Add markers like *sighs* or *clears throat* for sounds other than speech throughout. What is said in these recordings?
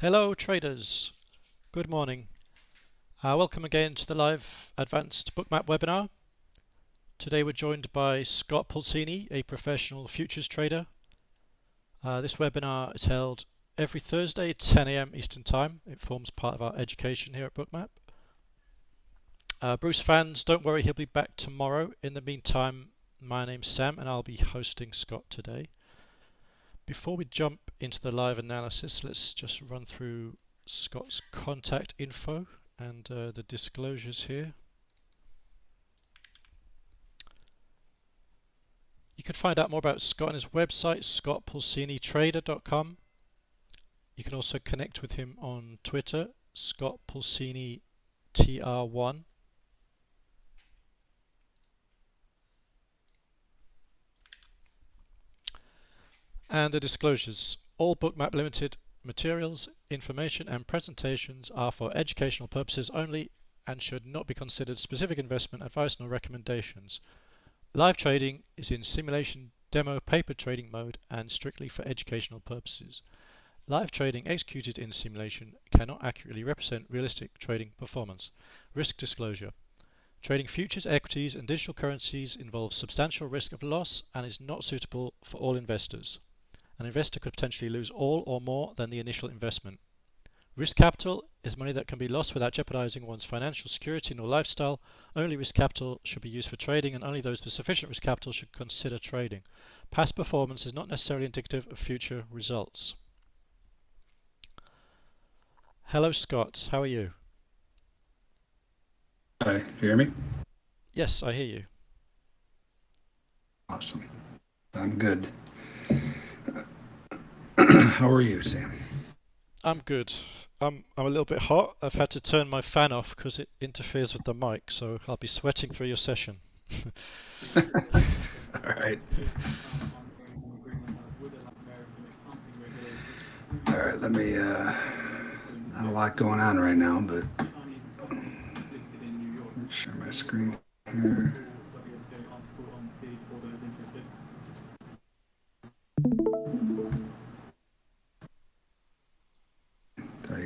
Hello traders, good morning. Uh, welcome again to the live advanced bookmap webinar. Today we're joined by Scott Pulcini, a professional futures trader. Uh, this webinar is held every Thursday at 10 a.m. Eastern Time. It forms part of our education here at Bookmap. Uh, Bruce fans, don't worry, he'll be back tomorrow. In the meantime, my name's Sam and I'll be hosting Scott today. Before we jump into the live analysis, let's just run through Scott's contact info and uh, the disclosures here. You can find out more about Scott on his website, scottpulcinitrader.com. You can also connect with him on Twitter, Scott Pulcini TR1. And the disclosures. All Bookmap Limited materials, information and presentations are for educational purposes only and should not be considered specific investment advice nor recommendations. Live trading is in simulation demo paper trading mode and strictly for educational purposes. Live trading executed in simulation cannot accurately represent realistic trading performance. Risk disclosure. Trading futures, equities and digital currencies involves substantial risk of loss and is not suitable for all investors. An investor could potentially lose all or more than the initial investment. Risk capital is money that can be lost without jeopardizing one's financial security nor lifestyle. Only risk capital should be used for trading and only those with sufficient risk capital should consider trading. Past performance is not necessarily indicative of future results. Hello Scott, how are you? Hi, you hear me? Yes, I hear you. Awesome. I'm good. *clears throat* How are you, Sam? I'm good. I'm I'm a little bit hot. I've had to turn my fan off because it interferes with the mic, so I'll be sweating through your session. *laughs* All right. All right, let me, uh, not a lot going on right now, but share my screen here.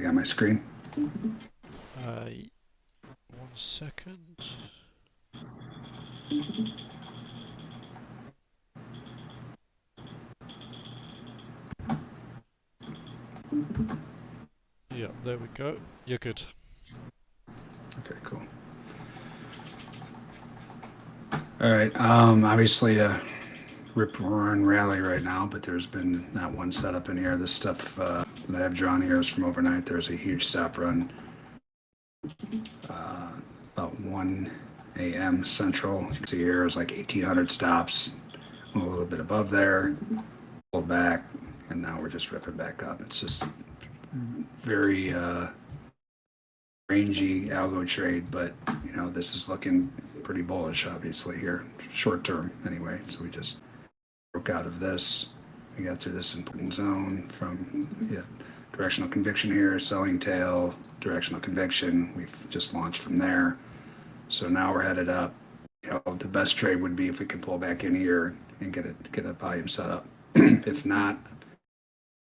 Got my screen. Uh, one second. Yeah, there we go. You're good. Okay, cool. All right. Um, obviously, uh, rip roaring rally right now, but there's been not one setup in here. This stuff uh, that I have drawn here is from overnight. There's a huge stop run uh, about 1 a.m. Central. You can see here is like 1,800 stops, a little bit above there, pulled back, and now we're just ripping back up. It's just very uh, rangy algo trade, but you know this is looking pretty bullish, obviously here, short term anyway. So we just broke out of this. We got through this important zone from yeah, directional conviction here, selling tail, directional conviction. We've just launched from there. So now we're headed up. You know, the best trade would be if we could pull back in here and get it get a volume set up. *clears throat* if not,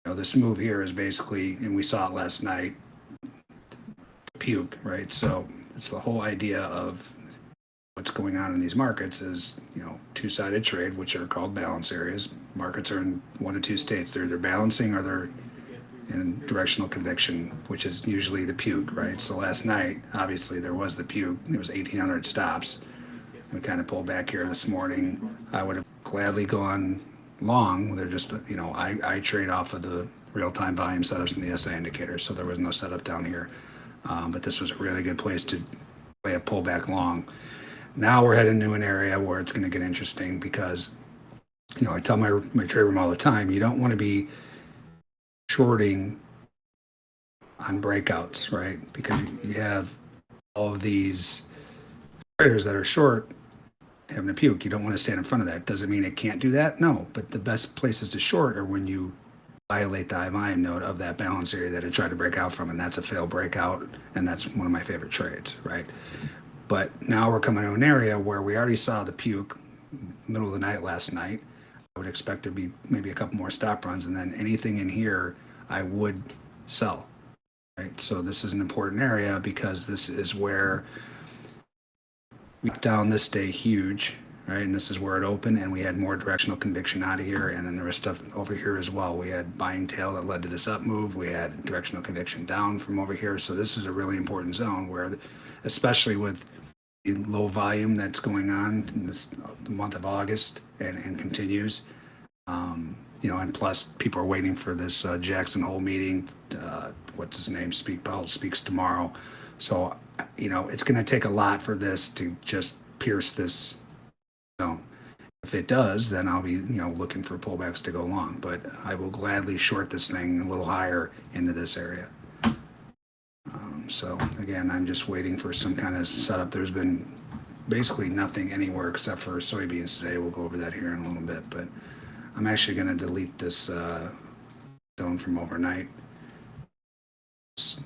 you know, this move here is basically, and we saw it last night, puke, right? So it's the whole idea of what's going on in these markets is, you know, two-sided trade, which are called balance areas. Markets are in one of two states. They're either balancing or they're in directional conviction, which is usually the puke, right? So last night, obviously, there was the puke. There was 1,800 stops. We kind of pulled back here this morning. I would have gladly gone long. They're just, you know, I, I trade off of the real-time volume setups and the SI indicator, so there was no setup down here. Um, but this was a really good place to play a pullback long. Now we're heading to an area where it's going to get interesting because, you know, I tell my my trade room all the time, you don't want to be shorting on breakouts, right? Because you have all of these traders that are short having a puke. You don't want to stand in front of that. Doesn't mean it can't do that. No, but the best places to short are when you violate the volume node of that balance area that it tried to break out from, and that's a failed breakout, and that's one of my favorite trades, right? But now we're coming to an area where we already saw the puke middle of the night last night. I would expect to be maybe a couple more stop runs, and then anything in here, I would sell. Right, so this is an important area because this is where we down this day huge, right? And this is where it opened and we had more directional conviction out of here. And then there was stuff over here as well. We had buying tail that led to this up move. We had directional conviction down from over here. So this is a really important zone where, especially with low volume that's going on in this the month of August and, and continues. Um, you know, and plus people are waiting for this uh, Jackson Hole meeting. Uh, what's his name? Speak Powell speaks tomorrow. So, you know, it's going to take a lot for this to just pierce this zone. If it does, then I'll be, you know, looking for pullbacks to go long. But I will gladly short this thing a little higher into this area. Um, so again, I'm just waiting for some kind of setup. There's been basically nothing anywhere except for soybeans today. We'll go over that here in a little bit, but I'm actually going to delete this uh, zone from overnight. Just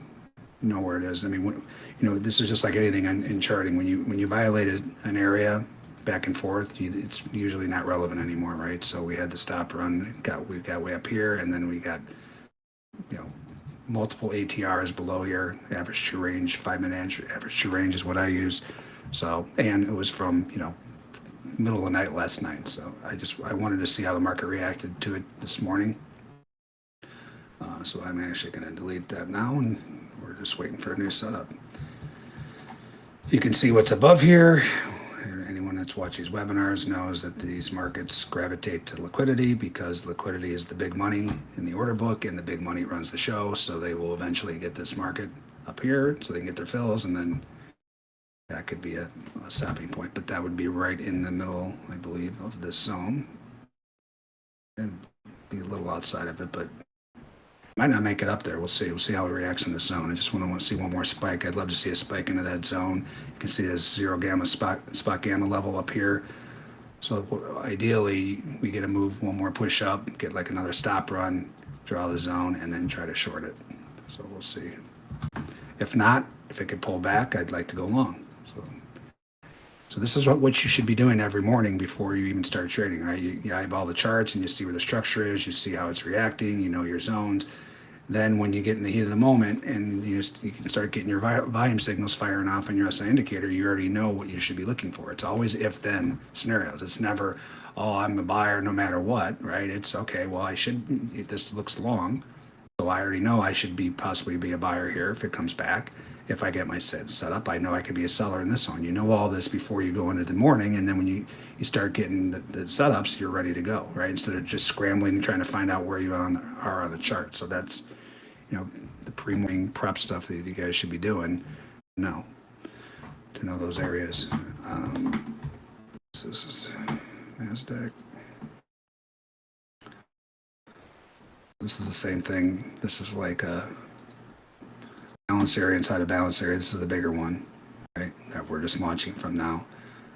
know where it is. I mean, when, you know, this is just like anything in, in charting. When you when you violated an area back and forth, you, it's usually not relevant anymore, right? So we had the stop run, got we got way up here, and then we got multiple ATRs below here. Average true range, five minute average true range is what I use. So and it was from you know middle of the night last night. So I just I wanted to see how the market reacted to it this morning. Uh, so I'm actually going to delete that now, and we're just waiting for a new setup. You can see what's above here. That's watched these webinars knows that these markets gravitate to liquidity because liquidity is the big money in the order book and the big money runs the show. So they will eventually get this market up here so they can get their fills and then that could be a, a stopping point, but that would be right in the middle, I believe, of this zone. And be a little outside of it, but might not make it up there. We'll see. We'll see how it reacts in the zone. I just want to, want to see one more spike. I'd love to see a spike into that zone. You can see this zero gamma spot, spot gamma level up here. So ideally, we get a move, one more push up, get like another stop run, draw the zone, and then try to short it. So we'll see. If not, if it could pull back, I'd like to go long. So, so this is what, what you should be doing every morning before you even start trading, right? You, you eyeball the charts and you see where the structure is, you see how it's reacting, you know your zones. Then when you get in the heat of the moment and you, just, you can start getting your volume signals firing off on your SI indicator, you already know what you should be looking for. It's always if-then scenarios. It's never, oh, I'm a buyer no matter what, right? It's okay, well, I should, this looks long. So I already know I should be possibly be a buyer here if it comes back if I get my set, set up, I know I could be a seller in this one. You know all this before you go into the morning, and then when you, you start getting the, the setups, you're ready to go, right? Instead of just scrambling and trying to find out where you on, are on the chart. So that's, you know, the pre-morning prep stuff that you guys should be doing. No, to know those areas. Um, this is NASDAQ. This is the same thing. This is like a balance area inside a balance area. This is the bigger one, right, that we're just launching from now.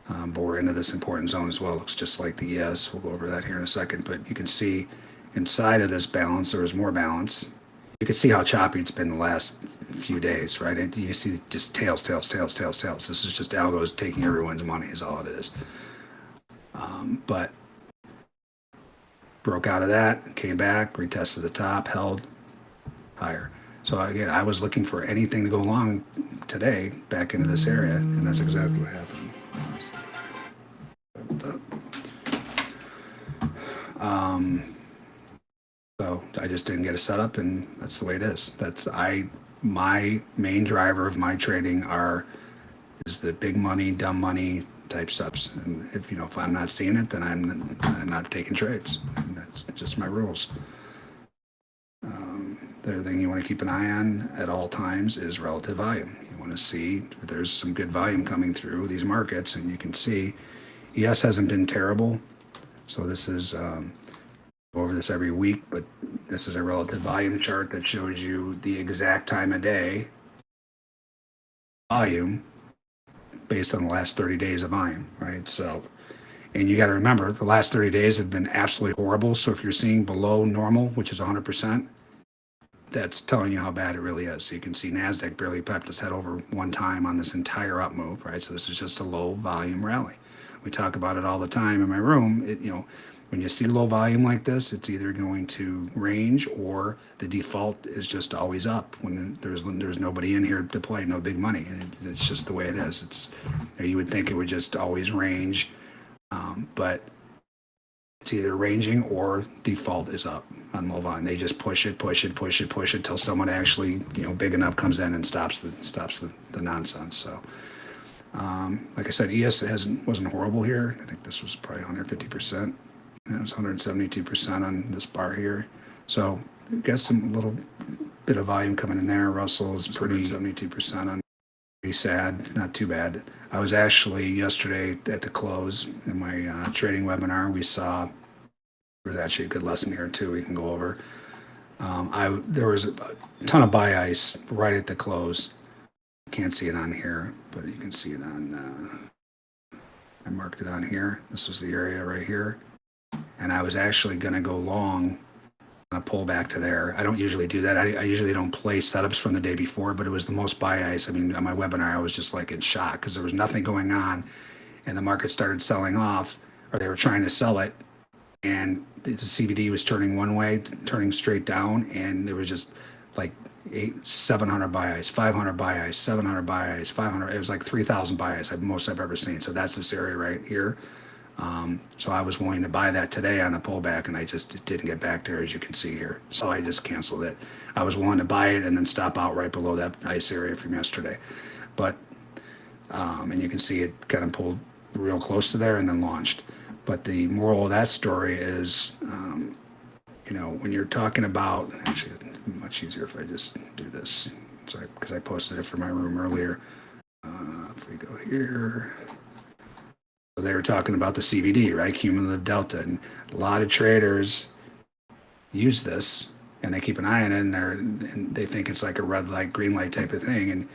Um, but we're into this important zone as well. Looks just like the ES. We'll go over that here in a second. But you can see inside of this balance, there is more balance. You can see how choppy it's been the last few days, right? And you see just tails, tails, tails, tails, tails. This is just algos taking everyone's money is all it is. Um, but broke out of that, came back, retested the top, held higher. So again, I was looking for anything to go along today back into this area, and that's exactly what happened. Um, so I just didn't get a setup, and that's the way it is. That's I my main driver of my trading are is the big money, dumb money type subs. And if you know if I'm not seeing it, then I'm I'm not taking trades. And that's just my rules. The other thing you want to keep an eye on at all times is relative volume. You want to see if there's some good volume coming through these markets, and you can see ES hasn't been terrible. So this is um, over this every week, but this is a relative volume chart that shows you the exact time of day volume based on the last 30 days of volume, right? So, and you got to remember the last 30 days have been absolutely horrible. So if you're seeing below normal, which is 100%, that's telling you how bad it really is. So you can see NASDAQ barely pepped its head over one time on this entire up move, right? So this is just a low volume rally. We talk about it all the time in my room. It, you know, when you see low volume like this, it's either going to range or the default is just always up when there's there's nobody in here to play, no big money. And it, it's just the way it is. It's you, you would think it would just always range, um, but it's either ranging or default is up on low volume. They just push it, push it, push it, push it till someone actually you know big enough comes in and stops the stops the, the nonsense. So. Um, like I said, ES hasn't wasn't horrible here. I think this was probably 150 percent. It was 172% on this bar here. So got some little bit of volume coming in there. Russell is pretty 72% on. Pretty sad, not too bad. I was actually yesterday at the close in my uh, trading webinar. We saw there's actually a good lesson here too. We can go over. Um, I there was a ton of buy ice right at the close. Can't see it on here, but you can see it on. Uh, I marked it on here. This was the area right here and I was actually going to go long uh, on a pullback to there. I don't usually do that. I, I, usually don't play setups from the day before, but it was the most buy ice. I mean, on my webinar, I was just like in shock because there was nothing going on, and the market started selling off, or they were trying to sell it, and the CVD was turning one way, turning straight down, and there was just like eight, 700 buy ice, 500 buy ice, 700 buy ice, 500. It was like 3,000 buy ice, most I've ever seen. So that's this area right here. Um, so I was willing to buy that today on the pullback, and I just didn't get back there, as you can see here. So I just canceled it. I was willing to buy it and then stop out right below that ice area from yesterday. But, um, and you can see it kind of pulled real close to there and then launched. But the moral of that story is, um, you know, when you're talking about, actually, much easier if I just do this. Sorry, because I posted it for my room earlier. Uh, if we go here, they were talking about the CVD, right? Cumulative delta. And a lot of traders use this and they keep an eye on it and, and they think it's like a red light, green light type of thing. And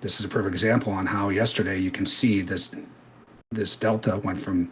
this is a perfect example on how yesterday you can see this this delta went from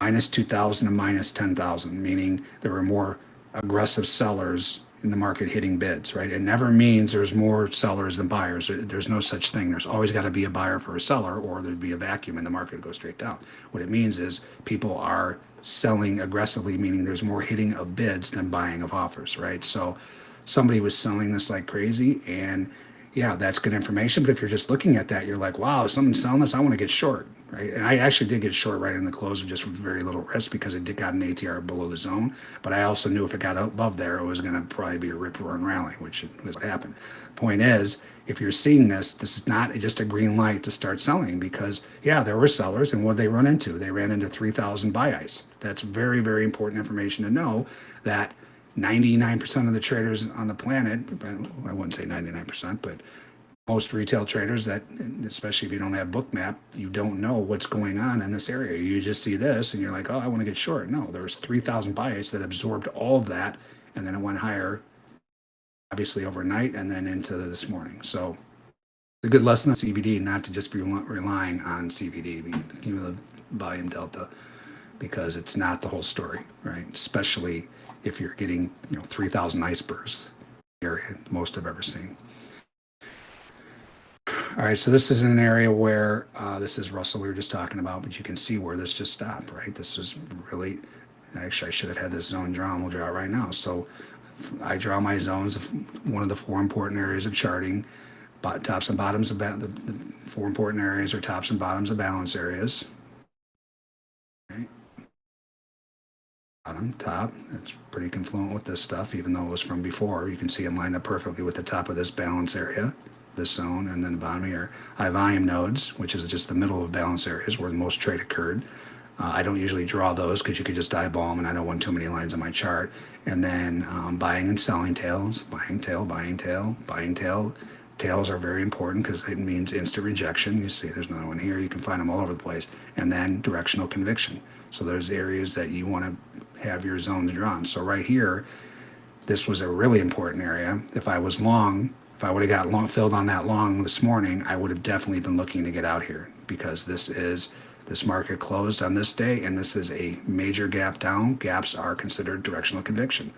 minus 2,000 to minus 10,000, meaning there were more aggressive sellers in the market hitting bids, right? It never means there's more sellers than buyers. There's no such thing. There's always got to be a buyer for a seller, or there'd be a vacuum and the market goes straight down. What it means is people are selling aggressively, meaning there's more hitting of bids than buying of offers, right? So somebody was selling this like crazy, and yeah, that's good information. But if you're just looking at that, you're like, wow, someone's selling this, I want to get short right? And I actually did get short right in the close just with very little risk because it did got an ATR below the zone. But I also knew if it got above there, it was going to probably be a rip roaring rally, which was what happened. Point is, if you're seeing this, this is not just a green light to start selling because, yeah, there were sellers. And what they run into? They ran into 3,000 buy ice. That's very, very important information to know that 99% of the traders on the planet, I wouldn't say 99%, but most retail traders that especially if you don't have bookmap you don't know what's going on in this area. You just see this and you're like oh i want to get short. No there was 3000 buys that absorbed all of that and then it went higher obviously overnight and then into this morning. So it's a good lesson on cvd not to just be relying on CBD, cvd the volume delta because it's not the whole story right? Especially if you're getting you know 3000 icebergs area most i've ever seen all right, so this is an area where uh, this is Russell we were just talking about, but you can see where this just stopped, right? This was really, actually, I should have had this zone drawn. We'll draw it right now. So I draw my zones of one of the four important areas of charting. But tops and bottoms of the, the four important areas are tops and bottoms of balance areas. Bottom, top, It's pretty confluent with this stuff, even though it was from before. You can see it lined up perfectly with the top of this balance area this zone, and then the bottom here. High volume nodes, which is just the middle of balance areas where the most trade occurred. Uh, I don't usually draw those because you could just eyeball them and I don't want too many lines on my chart. And then um, buying and selling tails, buying tail, buying tail, buying tail. Tails are very important because it means instant rejection. You see there's another one here. You can find them all over the place. And then directional conviction. So there's areas that you want to have your zones drawn. So right here, this was a really important area. If I was long, if I would have got long, filled on that long this morning, I would have definitely been looking to get out here because this is this market closed on this day and this is a major gap down. Gaps are considered directional conviction.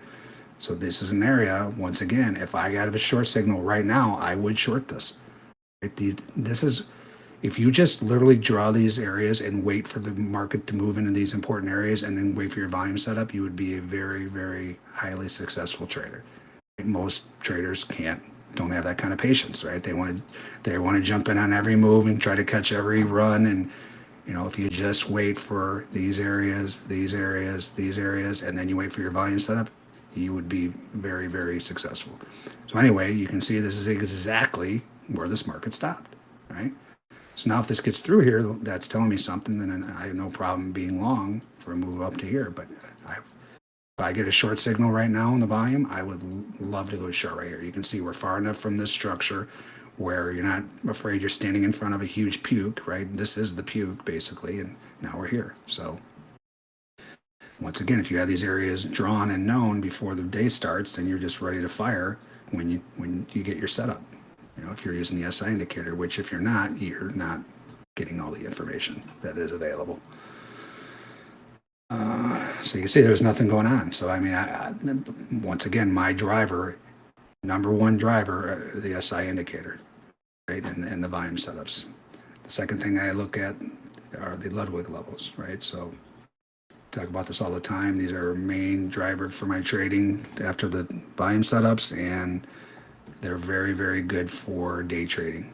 So this is an area, once again, if I got a short signal right now, I would short this. This is, if you just literally draw these areas and wait for the market to move into these important areas and then wait for your volume setup, you would be a very, very highly successful trader. Most traders can't, don't have that kind of patience, right? They want to, they want to jump in on every move and try to catch every run. And, you know, if you just wait for these areas, these areas, these areas, and then you wait for your volume setup, you would be very, very successful. So anyway, you can see this is exactly where this market stopped, right? So now if this gets through here, that's telling me something, then I have no problem being long for a move up to here. But I, if I get a short signal right now in the volume, I would love to go short right here. You can see we're far enough from this structure where you're not afraid you're standing in front of a huge puke, right? This is the puke basically, and now we're here. So once again, if you have these areas drawn and known before the day starts, then you're just ready to fire when you when you get your setup. You know, if you're using the SI indicator, which if you're not, you're not getting all the information that is available. Uh, so you can see there's nothing going on. So I mean, I, I, once again, my driver, number one driver, uh, the SI indicator, right, and, and the volume setups. The second thing I look at are the Ludwig levels, right? So talk about this all the time. These are main driver for my trading after the volume setups and they're very, very good for day trading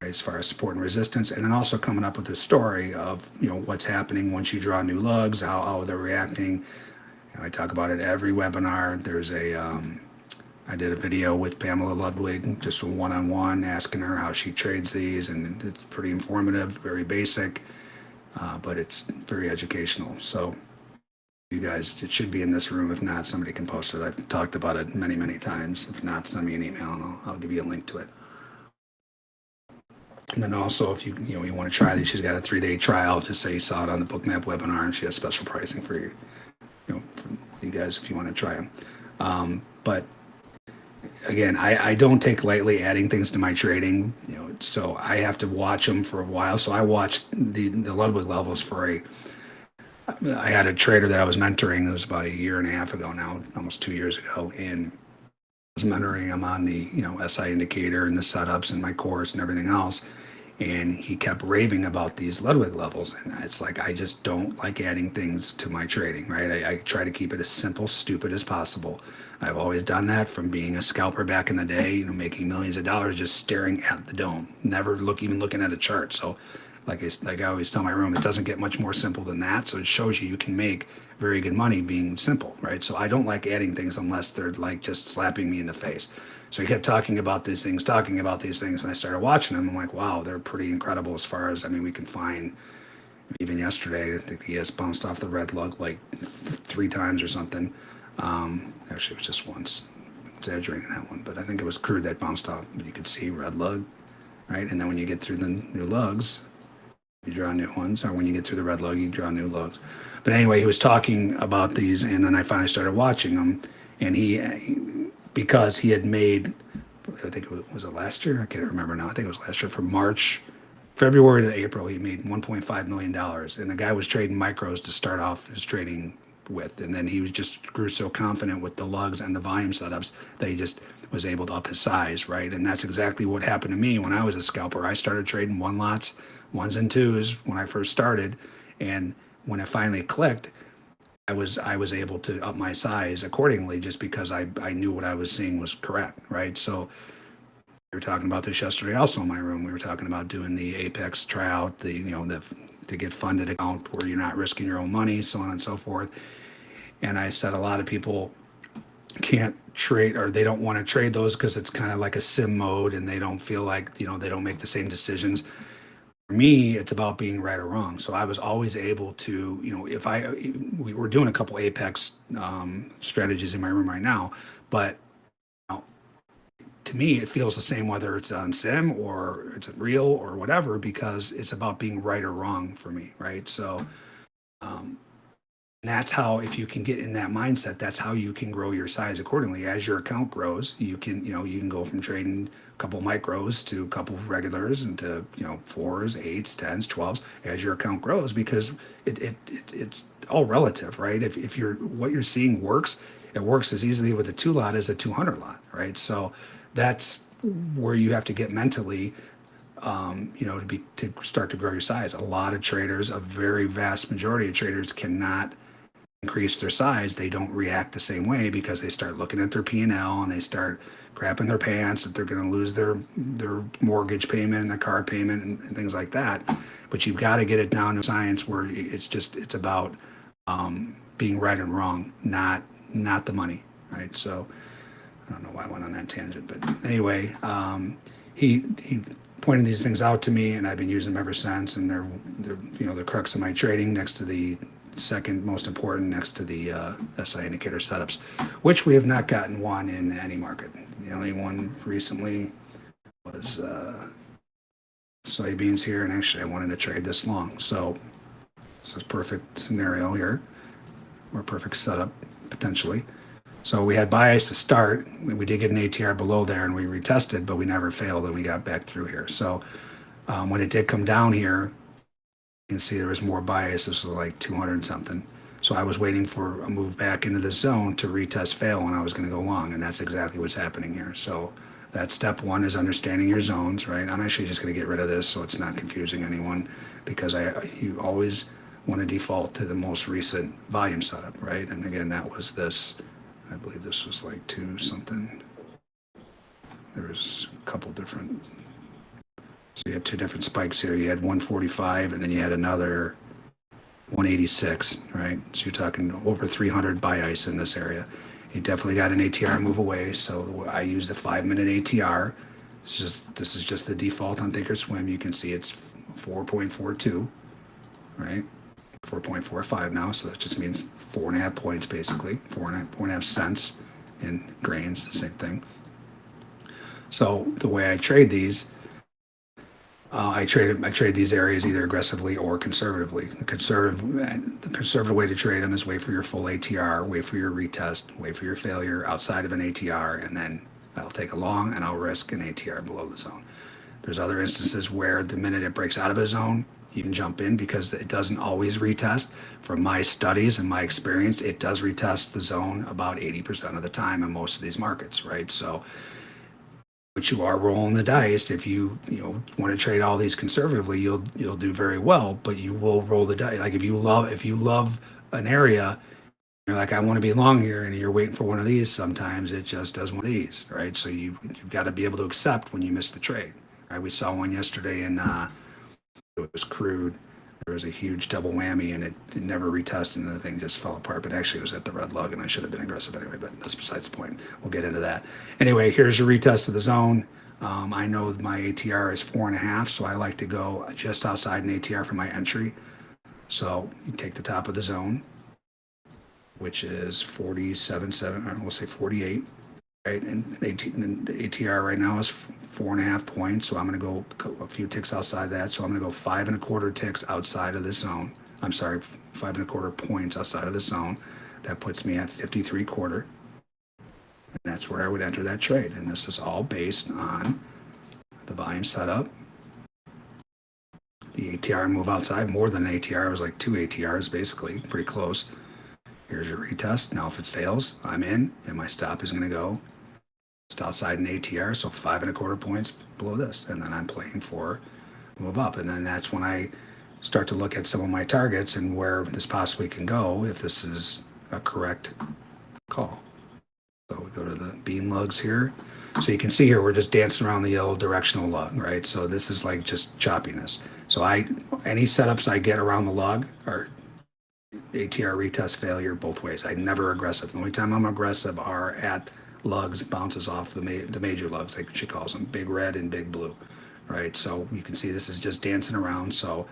right, as far as support and resistance. And then also coming up with a story of, you know, what's happening once you draw new lugs, how, how they're reacting. You know, I talk about it every webinar. There's a, um, I did a video with Pamela Ludwig, just one-on-one, asking her how she trades these, and it's pretty informative, very basic, uh, but it's very educational. So you guys, it should be in this room. If not, somebody can post it. I've talked about it many, many times. If not, send me an email and I'll, I'll give you a link to it. And then also, if you you know you want to try these, she's got a three-day trial. Just say you saw it on the Bookmap webinar, and she has special pricing for you, you know, for you guys if you want to try them. Um, but again, I, I don't take lightly adding things to my trading. You know, so I have to watch them for a while. So I watched the the Ludwig levels for a I had a trader that I was mentoring. It was about a year and a half ago now, almost two years ago, and I was mentoring him on the you know SI indicator and the setups and my course and everything else. And he kept raving about these Ludwig levels, and it's like I just don't like adding things to my trading. Right? I, I try to keep it as simple, stupid as possible. I've always done that from being a scalper back in the day, you know, making millions of dollars just staring at the dome, never look even looking at a chart. So like I, like I always tell my room, it doesn't get much more simple than that. So it shows you you can make very good money being simple, right? So I don't like adding things unless they're like just slapping me in the face. So he kept talking about these things, talking about these things, and I started watching them. I'm like, wow, they're pretty incredible as far as I mean, we can find. Even yesterday, I think he has bounced off the red lug like three times or something. Um, actually, it was just once. exaggerating that one, but I think it was crude that bounced off. But you could see red lug, right? And then when you get through the new lugs, you draw new ones, or when you get through the red lug, you draw new lugs. But anyway, he was talking about these, and then I finally started watching them, and he, because he had made, I think it was, it last year? I can't remember now. I think it was last year from March, February to April, he made 1.5 million dollars, and the guy was trading micros to start off his trading with, and then he was just grew so confident with the lugs and the volume setups that he just was able to up his size, right? And that's exactly what happened to me when I was a scalper. I started trading one lots ones and twos when I first started. And when it finally clicked, I was I was able to up my size accordingly just because I, I knew what I was seeing was correct, right? So we were talking about this yesterday also in my room. We were talking about doing the Apex tryout, the you know, the to get funded account where you're not risking your own money, so on and so forth. And I said a lot of people can't trade or they don't want to trade those because it's kind of like a sim mode and they don't feel like, you know, they don't make the same decisions me, it's about being right or wrong. So I was always able to, you know, if I, we were doing a couple Apex um, strategies in my room right now, but you know, to me, it feels the same whether it's on sim or it's real or whatever, because it's about being right or wrong for me, right? So, um, and that's how, if you can get in that mindset, that's how you can grow your size accordingly. As your account grows, you can, you know, you can go from trading a couple micros to a couple regulars and to, you know, fours, eights, tens, twelves as your account grows because it, it, it it's all relative, right? If, if you're, what you're seeing works, it works as easily with a two lot as a 200 lot, right? So that's where you have to get mentally um, you know, to be to start to grow your size. A lot of traders, a very vast majority of traders, cannot increase their size. They don't react the same way because they start looking at their P and L and they start crapping their pants that they're going to lose their their mortgage payment and their car payment and, and things like that. But you've got to get it down to science where it's just it's about um, being right and wrong, not not the money, right? So I don't know why I went on that tangent, but anyway, um, he he pointed these things out to me, and I've been using them ever since. And they're they're you know the crux of my trading next to the second most important next to the uh, SI indicator setups, which we have not gotten one in any market. The only one recently was uh, soybeans here, and actually I wanted to trade this long. So this is perfect scenario here, or perfect setup potentially. So we had bias to start. We did get an ATR below there, and we retested, but we never failed, and we got back through here. So um, when it did come down here, can see there was more bias. This was like 200 something. So I was waiting for a move back into the zone to retest fail when I was going to go long, and that's exactly what's happening here. So that step one is understanding your zones, right? I'm actually just going to get rid of this so it's not confusing anyone because I you always want to default to the most recent volume setup, right? And again, that was this, I believe this was like two something. There was a couple different, so you had two different spikes here. You had 145 and then you had another 186, right? So you're talking over 300 buy ice in this area. You definitely got an ATR move away. So I use the five minute ATR. It's just, this is just the default on Thinkorswim. You can see it's 4.42, right? 4.45 now. So that just means four and a half points basically, four and a half, four and a half cents in grains, same thing. So the way I trade these uh, I trade I trade these areas either aggressively or conservatively. The conservative the conservative way to trade them is wait for your full ATR, wait for your retest, wait for your failure outside of an ATR, and then I'll take a long and I'll risk an ATR below the zone. There's other instances where the minute it breaks out of a zone, you can jump in because it doesn't always retest. From my studies and my experience, it does retest the zone about 80% of the time in most of these markets, right? So but you are rolling the dice. If you you know want to trade all these conservatively, you'll you'll do very well. But you will roll the dice. Like if you love if you love an area, you're like I want to be long here, and you're waiting for one of these. Sometimes it just does one of these, right? So you you've got to be able to accept when you miss the trade. Right? We saw one yesterday, and uh, it was crude there was a huge double whammy and it, it never retested and the thing just fell apart. But actually, it was at the red lug and I should have been aggressive anyway. But that's besides the point. We'll get into that. Anyway, here's your retest of the zone. Um, I know my ATR is four and a half, so I like to go just outside an ATR for my entry. So you take the top of the zone, which is 47.7, we'll say 48 right? And, the ATR right now is four and a half points. So I'm going to go a few ticks outside that. So I'm going to go five and a quarter ticks outside of the zone. I'm sorry, five and a quarter points outside of the zone. That puts me at 53 quarter. And that's where I would enter that trade. And this is all based on the volume setup. The ATR move outside more than an ATR. It was like two ATRs basically, pretty close. Here's your retest. Now if it fails, I'm in and my stop is going to go just outside an ATR, so five and a quarter points below this. And then I'm playing for move up. And then that's when I start to look at some of my targets and where this possibly can go if this is a correct call. So we go to the bean lugs here. So you can see here, we're just dancing around the yellow directional lug, right? So this is like just choppiness. So I, any setups I get around the lug are ATR retest failure both ways. I never aggressive. The only time I'm aggressive are at lugs, bounces off the ma- the major lugs, like she calls them, big red and big blue, right? So you can see this is just dancing around. So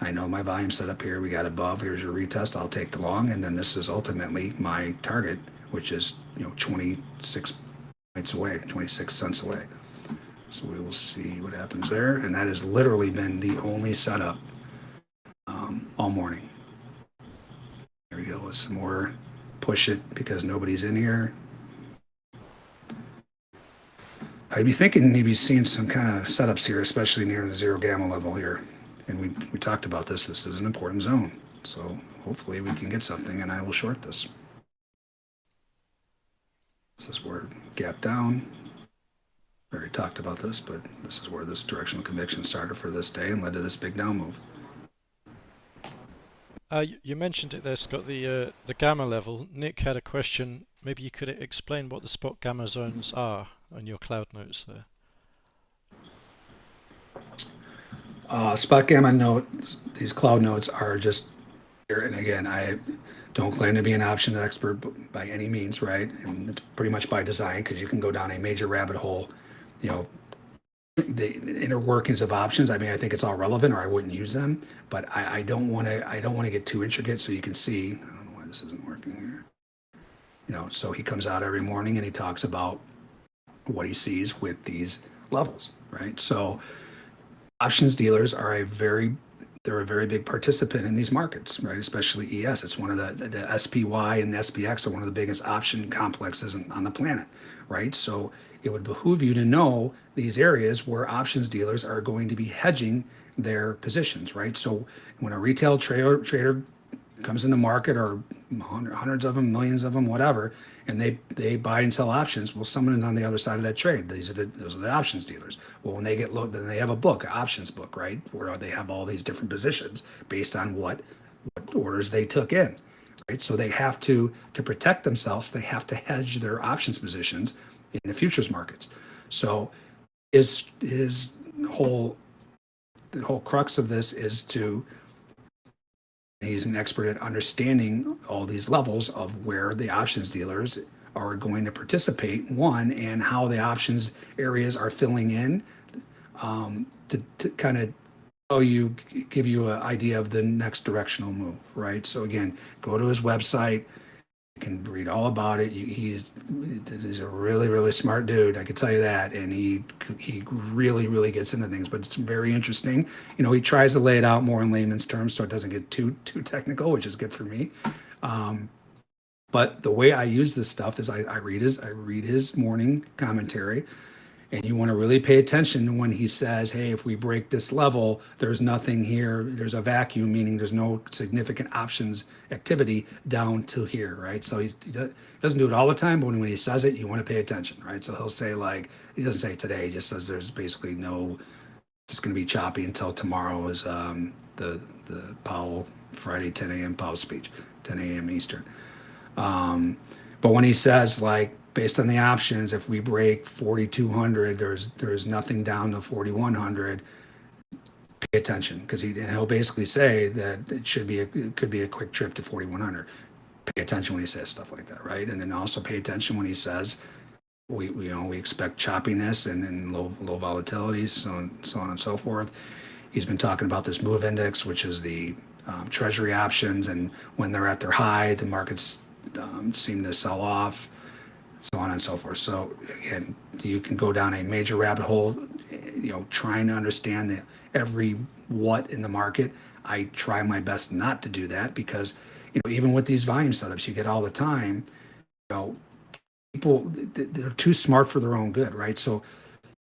I know my volume set up here. We got above. Here's your retest. I'll take the long, and then this is ultimately my target, which is you know 26 points away, 26 cents away. So we will see what happens there, and that has literally been the only setup um, all morning. There we go with some more push it because nobody's in here. I'd be thinking maybe seeing some kind of setups here, especially near the zero gamma level here. And we, we talked about this. This is an important zone. So hopefully we can get something and I will short this. This is where gap down. We already talked about this, but this is where this directional conviction started for this day and led to this big down move. Uh, you, you mentioned it there, Scott, the uh, the gamma level. Nick had a question. Maybe you could explain what the spot gamma zones are on your cloud notes there. Uh, spot gamma notes, these cloud notes are just. And again, I don't claim to be an option expert by any means, right? And it's pretty much by design because you can go down a major rabbit hole, you know, the inner workings of options. I mean, I think it's all relevant or I wouldn't use them, but I, I don't want to, I don't want to get too intricate so you can see, I don't know why this isn't working here. You know, so he comes out every morning and he talks about what he sees with these levels, right? So options dealers are a very they're a very big participant in these markets, right? Especially ES. It's one of the the SPY and the SPX are one of the biggest option complexes on the planet, right? So it would behoove you to know these areas where options dealers are going to be hedging their positions, right? So when a retail trader trader comes in the market or hundreds of them, millions of them, whatever, and they they buy and sell options. Well, someone is on the other side of that trade. These are the those are the options dealers. Well, when they get low, then they have a book, options book, right, where they have all these different positions based on what what orders they took in, right. So they have to to protect themselves. They have to hedge their options positions in the futures markets. So his his whole the whole crux of this is to He's an expert at understanding all these levels of where the options dealers are going to participate, one, and how the options areas are filling in um, to, to kind of show you, give you an idea of the next directional move, right? So again, go to his website. Can read all about it. He is, he's a really, really smart dude. I can tell you that. And he he really, really gets into things. But it's very interesting. You know, he tries to lay it out more in layman's terms, so it doesn't get too too technical, which is good for me. Um, but the way I use this stuff is I, I read his I read his morning commentary, and you want to really pay attention when he says, "Hey, if we break this level, there's nothing here. There's a vacuum, meaning there's no significant options activity down to here, right?" So he does- he doesn't do it all the time, but when, when he says it, you want to pay attention, right? So he'll say like he doesn't say today. He just says there's basically no. It's going to be choppy until tomorrow is um, the the Powell Friday 10 a.m. Powell speech, 10 a.m. Eastern. Um, but when he says like based on the options, if we break 4,200, there's there's nothing down to 4,100. Pay attention because he he'll basically say that it should be a, it could be a quick trip to 4,100. Pay attention when he says stuff like that, right? And then also pay attention when he says we, we you know we expect choppiness and, and low low volatility, so on, so on and so forth. He's been talking about this move index, which is the um, treasury options, and when they're at their high, the markets um, seem to sell off, so on and so forth. So again, you can go down a major rabbit hole, you know, trying to understand the, every what in the market. I try my best not to do that because, you know, even with these volume setups you get all the time, you know, people they're too smart for their own good, right? So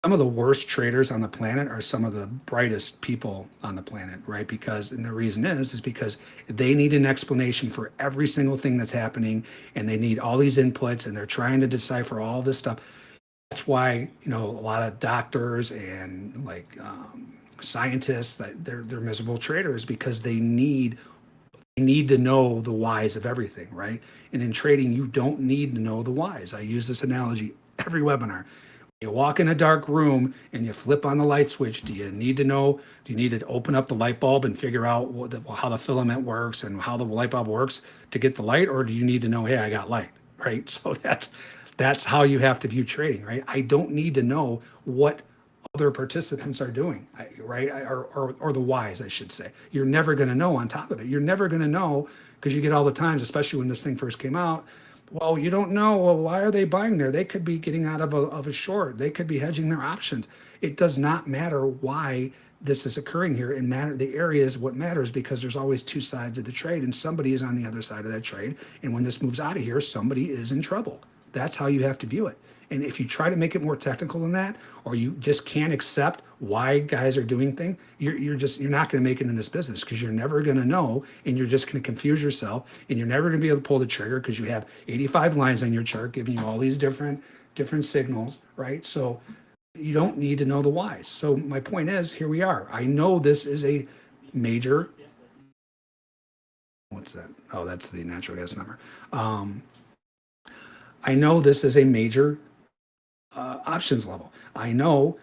some of the worst traders on the planet are some of the brightest people on the planet, right? Because, and the reason is, is because they need an explanation for every single thing that's happening and they need all these inputs and they're trying to decipher all this stuff. That's why, you know, a lot of doctors and like um, scientists that they're, they're miserable traders because they need you need to know the whys of everything, right? And in trading, you don't need to know the whys. I use this analogy every webinar. You walk in a dark room and you flip on the light switch. Do you need to know? Do you need to open up the light bulb and figure out what the, how the filament works and how the light bulb works to get the light, or do you need to know, hey, I got light, *laughs* right? So that's that's how you have to view trading, right? I don't need to know what other participants are doing, right? Or, or, or the whys, I should say. You're never going to know on top of it. You're never going to know because you get all the times, especially when this thing first came out. Well, you don't know. Well, why are they buying there? They could be getting out of a, of a short. They could be hedging their options. It does not matter why this is occurring here. It matter the area is what matters because there's always two sides of the trade, and somebody is on the other side of that trade. And when this moves out of here, somebody is in trouble. That's how you have to view it. And if you try to make it more technical than that, or you just can't accept why guys are doing things, you're, you're just you're not going to make it in this business because you're never going to know, and you're just going to confuse yourself, and you're never going to be able to pull the trigger because you have 85 lines on your chart giving you all these different different signals, right? So you don't need to know the whys. So my point is, here we are. I know this is a major. What's that? Oh, that's the natural gas number. Um, I know this is a major uh, options level. I know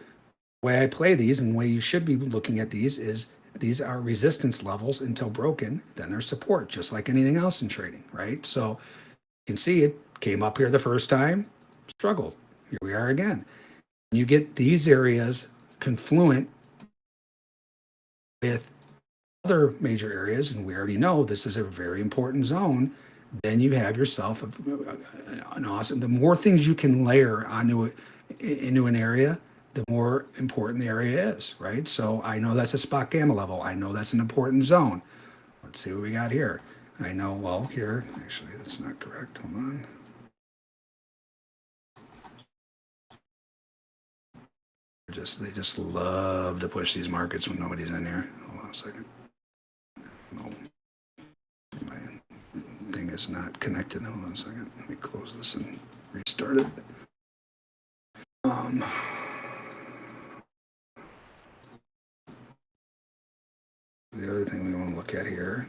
the way I play these and the way you should be looking at these is these are resistance levels until broken, then there's support, just like anything else in trading, right? So you can see it came up here the first time, struggled. Here we are again. You get these areas confluent with other major areas, and we already know this is a very important zone, then you have yourself an awesome, the more things you can layer onto it, into an area, the more important the area is, right? So I know that's a spot gamma level. I know that's an important zone. Let's see what we got here. I know, well, here, actually, that's not correct. Hold on. Just, they just love to push these markets when nobody's in here. Hold on a second. No. My thing is not connected. Hold on a second. Let me close this and restart it. Um. The other thing we want to look at here.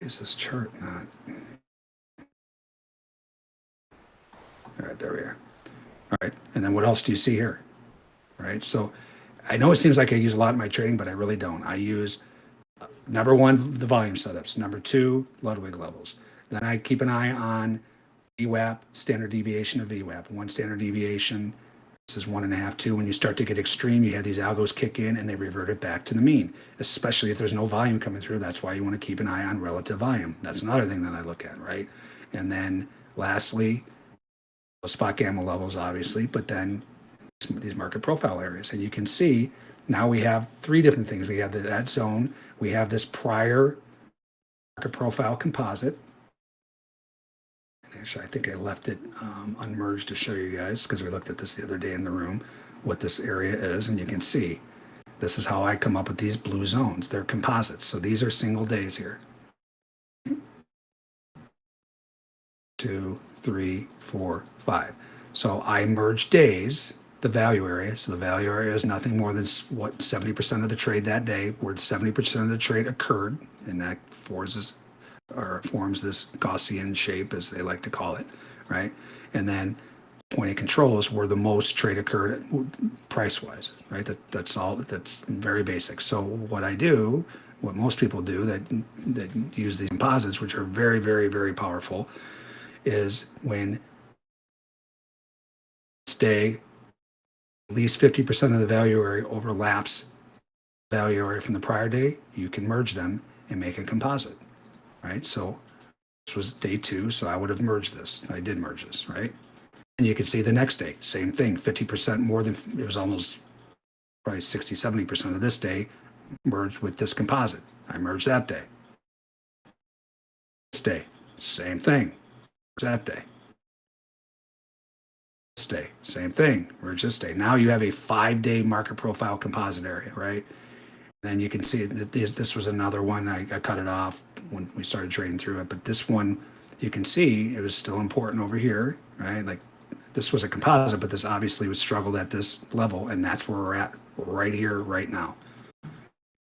Is this chart not? All right, there we are. All right, and then what else do you see here? All right, so I know it seems like I use a lot in my trading, but I really don't. I use number one, the volume setups. Number two, Ludwig levels. Then I keep an eye on VWAP, standard deviation of VWAP. One standard deviation, this is one and a half, two. When you start to get extreme, you have these algos kick in and they revert it back to the mean, especially if there's no volume coming through. That's why you want to keep an eye on relative volume. That's another thing that I look at, right? And then lastly, spot gamma levels, obviously, but then these market profile areas. And you can see now we have three different things. We have the, that zone, we have this prior market profile composite. And Actually, I think I left it um, unmerged to show you guys because we looked at this the other day in the room, what this area is, and you can see this is how I come up with these blue zones. They're composites. So these are single days here. Two, three, four, five. So I merge days, the value area. So the value area is nothing more than what 70% of the trade that day, where 70% of the trade occurred, and that this, or forms this Gaussian shape, as they like to call it, right? And then point of control is where the most trade occurred price wise, right? That, that's all, that's very basic. So what I do, what most people do that, that use these composites, which are very, very, very powerful, is when stay at least 50% of the value area overlaps value area from the prior day, you can merge them and make a composite, right? So this was day two, so I would have merged this. I did merge this, right? And you can see the next day, same thing, 50% more than, it was almost probably 60, 70% of this day merged with this composite. I merged that day. This day, same thing, that day. Day, same thing, this day. Now you have a five-day market profile composite area, right? Then you can see that this, this was another one, I, I cut it off when we started trading through it, but this one, you can see it was still important over here, right? Like this was a composite, but this obviously was struggled at this level, and that's where we're at right here, right now.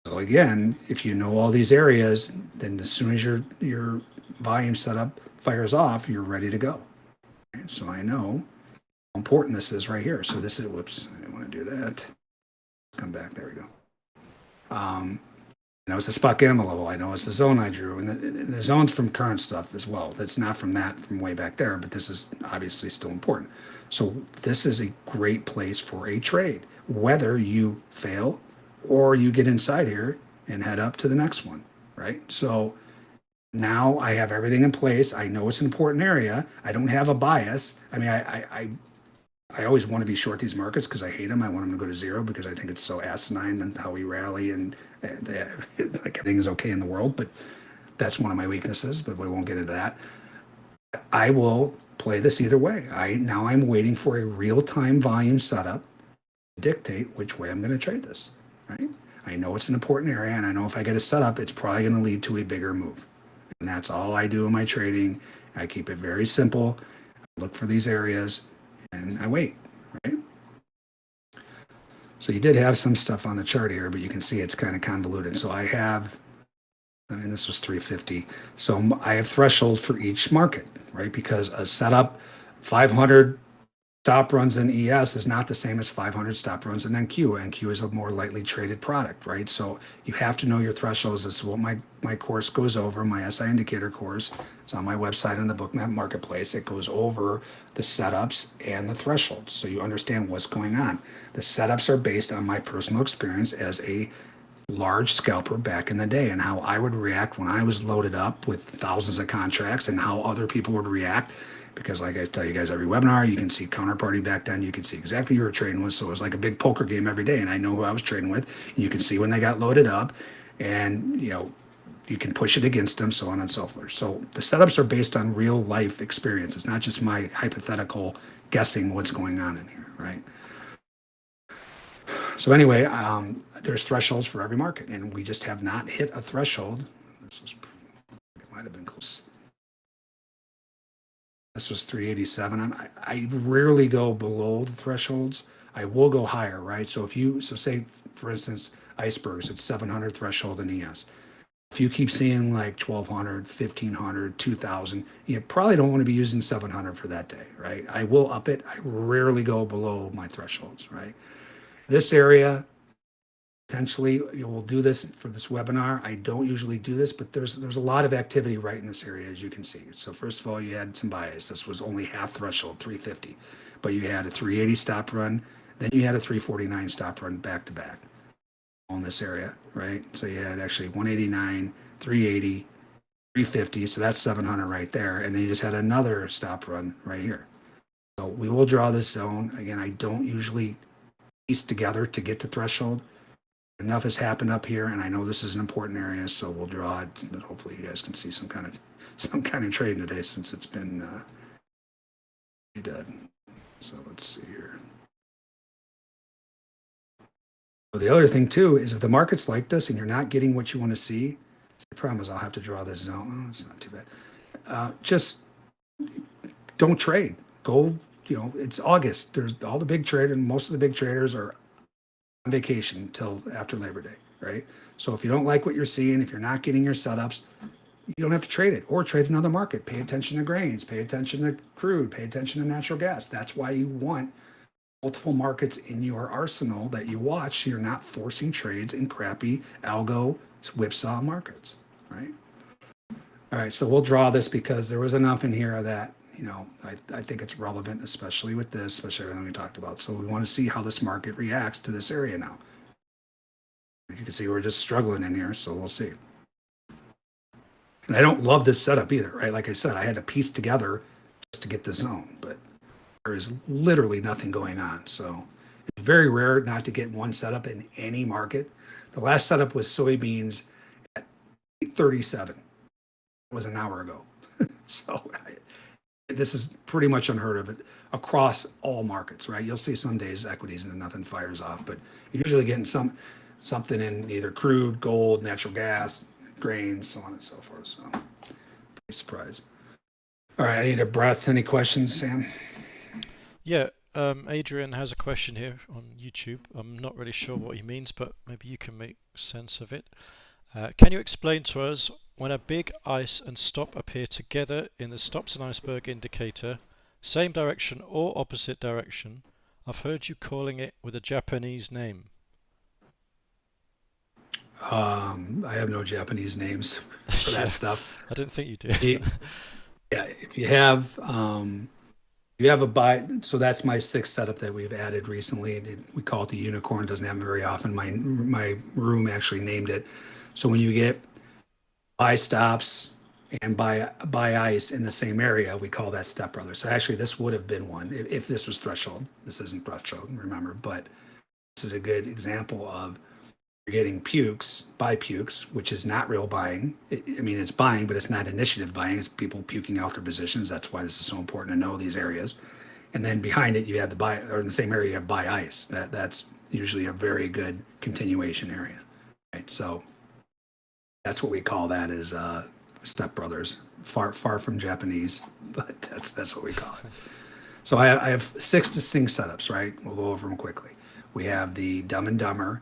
So again, if you know all these areas, then as soon as your your volume setup fires off, you're ready to go. So I know important this is right here. So this is whoops, I didn't want to do that. Come back. There we go. Um, know it's the spot gamma level. I know it's the zone I drew, and the, and the zone's from current stuff as well. That's not from that from way back there, but this is obviously still important. So this is a great place for a trade, whether you fail or you get inside here and head up to the next one, right? So now I have everything in place. I know it's an important area. I don't have a bias. I mean, I I I, I always want to be short these markets because I hate them. I want them to go to zero because I think it's so asinine and how we rally and uh, the, *laughs* like everything is okay in the world. But that's one of my weaknesses. But we won't get into that. I will play this either way. I now I'm waiting for a real time volume setup to dictate which way I'm going to trade this. Right? I know it's an important area, and I know if I get a setup, it's probably going to lead to a bigger move. And that's all I do in my trading. I keep it very simple. I look for these areas and I wait, right? So you did have some stuff on the chart here, but you can see it's kind of convoluted. So I have, I mean, this was 350. So I have thresholds for each market, right? Because a setup 500 stop runs in ES is not the same as 500 stop runs in NQ. And NQ is a more lightly traded product, right? So you have to know your thresholds. This is what my, my course goes over, my SI indicator course. It's on my website in the Bookmap Marketplace. It goes over the setups and the thresholds. So you understand what's going on. The setups are based on my personal experience as a large scalper back in the day and how I would react when I was loaded up with thousands of contracts and how other people would react. Because, like I tell you guys every webinar, you can see counterparty back then. You can see exactly who you're trading with. So it was like a big poker game every day. And I know who I was trading with. You can see when they got loaded up and, you know, you can push it against them, so on and so forth. So the setups are based on real life experience. It's not just my hypothetical guessing what's going on in here, right? So anyway, um, there's thresholds for every market, and we just have not hit a threshold. This was, it might have been close. This was 387. I'm, I, I rarely go below the thresholds. I will go higher, right? So if you, so say, for instance, icebergs, it's 700 threshold in ES. If you keep seeing like 1200, 1500, 2000, you probably don't want to be using 700 for that day, right? I will up it. I rarely go below my thresholds, right? This area, potentially, you will do this for this webinar. I don't usually do this, but there's there's a lot of activity right in this area, as you can see. So first of all, you had some bias. This was only half threshold, 350, but you had a 380 stop run, then you had a 349 stop run back to back on this area, right? So you had actually 189, 380, 350. So that's 700 right there. And then you just had another stop run right here. So we will draw this zone. Again, I don't usually piece together to get to threshold. Enough has happened up here, and I know this is an important area, so we'll draw it. And hopefully, you guys can see some kind of *laughs* some kind of trade today since it's been uh, dead. So let's see here. But the other thing too is if the market's like this and you're not getting what you want to see, the problem is I'll have to draw this zone. Oh, it's not too bad. Uh, just don't trade. Go, you know, it's August. There's all the big traders, and most of the big traders are vacation until after Labor Day, right? So if you don't like what you're seeing, if you're not getting your setups, you don't have to trade it or trade another market. Pay attention to grains, pay attention to crude, pay attention to natural gas. That's why you want multiple markets in your arsenal that you watch. So you're not forcing trades in crappy algo whipsaw markets, right? All right, so we'll draw this because there was enough in here of that, you know, I, I think it's relevant, especially with this, especially everything we talked about. So we want to see how this market reacts to this area now. You can see we're just struggling in here, so we'll see. And I don't love this setup either, right? Like I said, I had to piece together just to get the zone, but there is literally nothing going on. So it's very rare not to get one setup in any market. The last setup was soybeans at 37. It was an hour ago. *laughs* so I, this is pretty much unheard of across all markets, right? You'll see some days equities and nothing fires off, but you're usually getting some something in either crude, gold, natural gas, grains, so on and so forth. So pretty surprised. All right, I need a breath. Any questions, Sam? Yeah, um, Adrian has a question here on YouTube. I'm not really sure what he means, but maybe you can make sense of it. Uh, can you explain to us when a big ice and stop appear together in the stops and iceberg indicator, same direction or opposite direction? I've heard you calling it with a Japanese name. Um, I have no Japanese names *laughs* for that Yeah. stuff. I didn't think you did. *laughs* Yeah, if you have, um, you have a buy, so that's my sixth setup that we've added recently. It- We call it the unicorn, doesn't happen very often. My, my room actually named it. So when you get buy stops and buy, buy ice in the same area, we call that step brother. So actually this would have been one if, if this was threshold. This isn't threshold, remember, but this is a good example of you're getting pukes, buy pukes, which is not real buying. I mean, it's buying, but it's not initiative buying. It's people puking out their positions. That's why this is so important to know these areas. And then behind it, you have the buy, or in the same area, you have buy ice. That that's usually a very good continuation area, right? So that's what we call that is uh, stepbrothers, far far from Japanese, *laughs* but that's that's what we call it. *laughs* So I, I have six distinct setups, right? We'll go over them quickly. We have the Dumb and Dumber,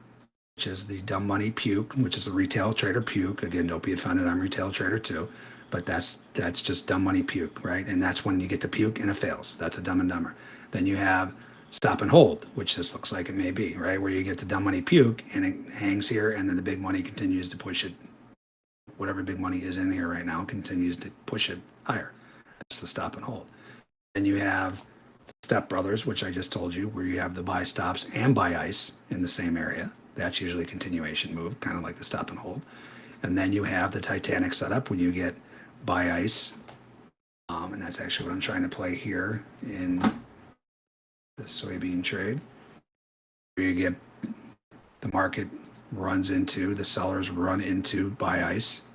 which is the Dumb Money Puke, which is a retail trader puke. Again, don't be offended. I'm retail trader too, but that's that's just Dumb Money Puke, right? And that's when you get the puke and it fails. That's a Dumb and Dumber. Then you have Stop and Hold, which this looks like it may be, right? Where you get the Dumb Money Puke and it hangs here, and then the big money continues to push it. Whatever big money is in here right now continues to push it higher. That's the Stop and Hold. Then you have Step Brothers, which I just told you, where you have the buy stops and buy ice in the same area. That's usually a continuation move, kind of like the stop and hold. And then you have the Titanic setup when you get buy ice. Um, and that's actually what I'm trying to play here in the soybean trade. Where you get the market runs into, the sellers run into buy ice,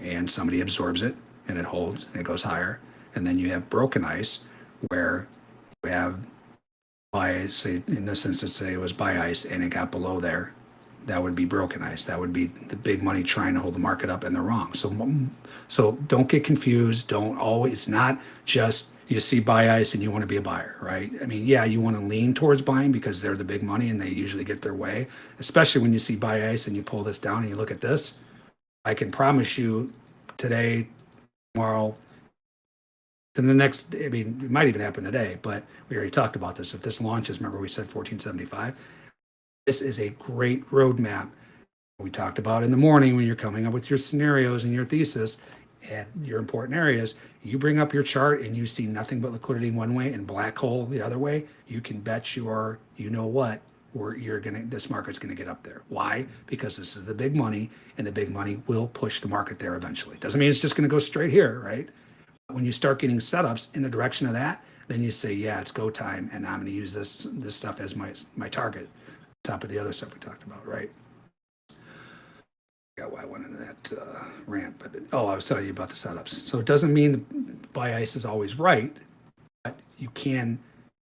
and somebody absorbs it and it holds and it goes higher. And then you have broken ice where you have buy say in this instance say it was buy ice and it got below there. That would be broken ice. That would be the big money trying to hold the market up and they're wrong. So so don't get confused. Don't always it's not just you see buy ice and you want to be a buyer right? I mean yeah you want to lean towards buying because they're the big money and they usually get their way especially when you see buy ice and you pull this down and you look at this i can promise you today tomorrow then the next, I mean, it might even happen today, but we already talked about this. If this launches, remember we said 1475. This is a great roadmap. We talked about in the morning when you're coming up with your scenarios and your thesis and your important areas. You bring up your chart and you see nothing but liquidity one way and black hole the other way. You can bet your, you know what, where you're gonna, this market's gonna get up there. Why? Because this is the big money, and the big money will push the market there eventually. Doesn't mean it's just gonna go straight here, right? when you start getting setups in the direction of that, then you say, yeah, it's go time, and I'm going to use this this stuff as my my target, top of the other stuff we talked about, right? Yeah, why I went into that uh, rant, but oh, I was telling you about the setups. So it doesn't mean buy ice is always right, but you can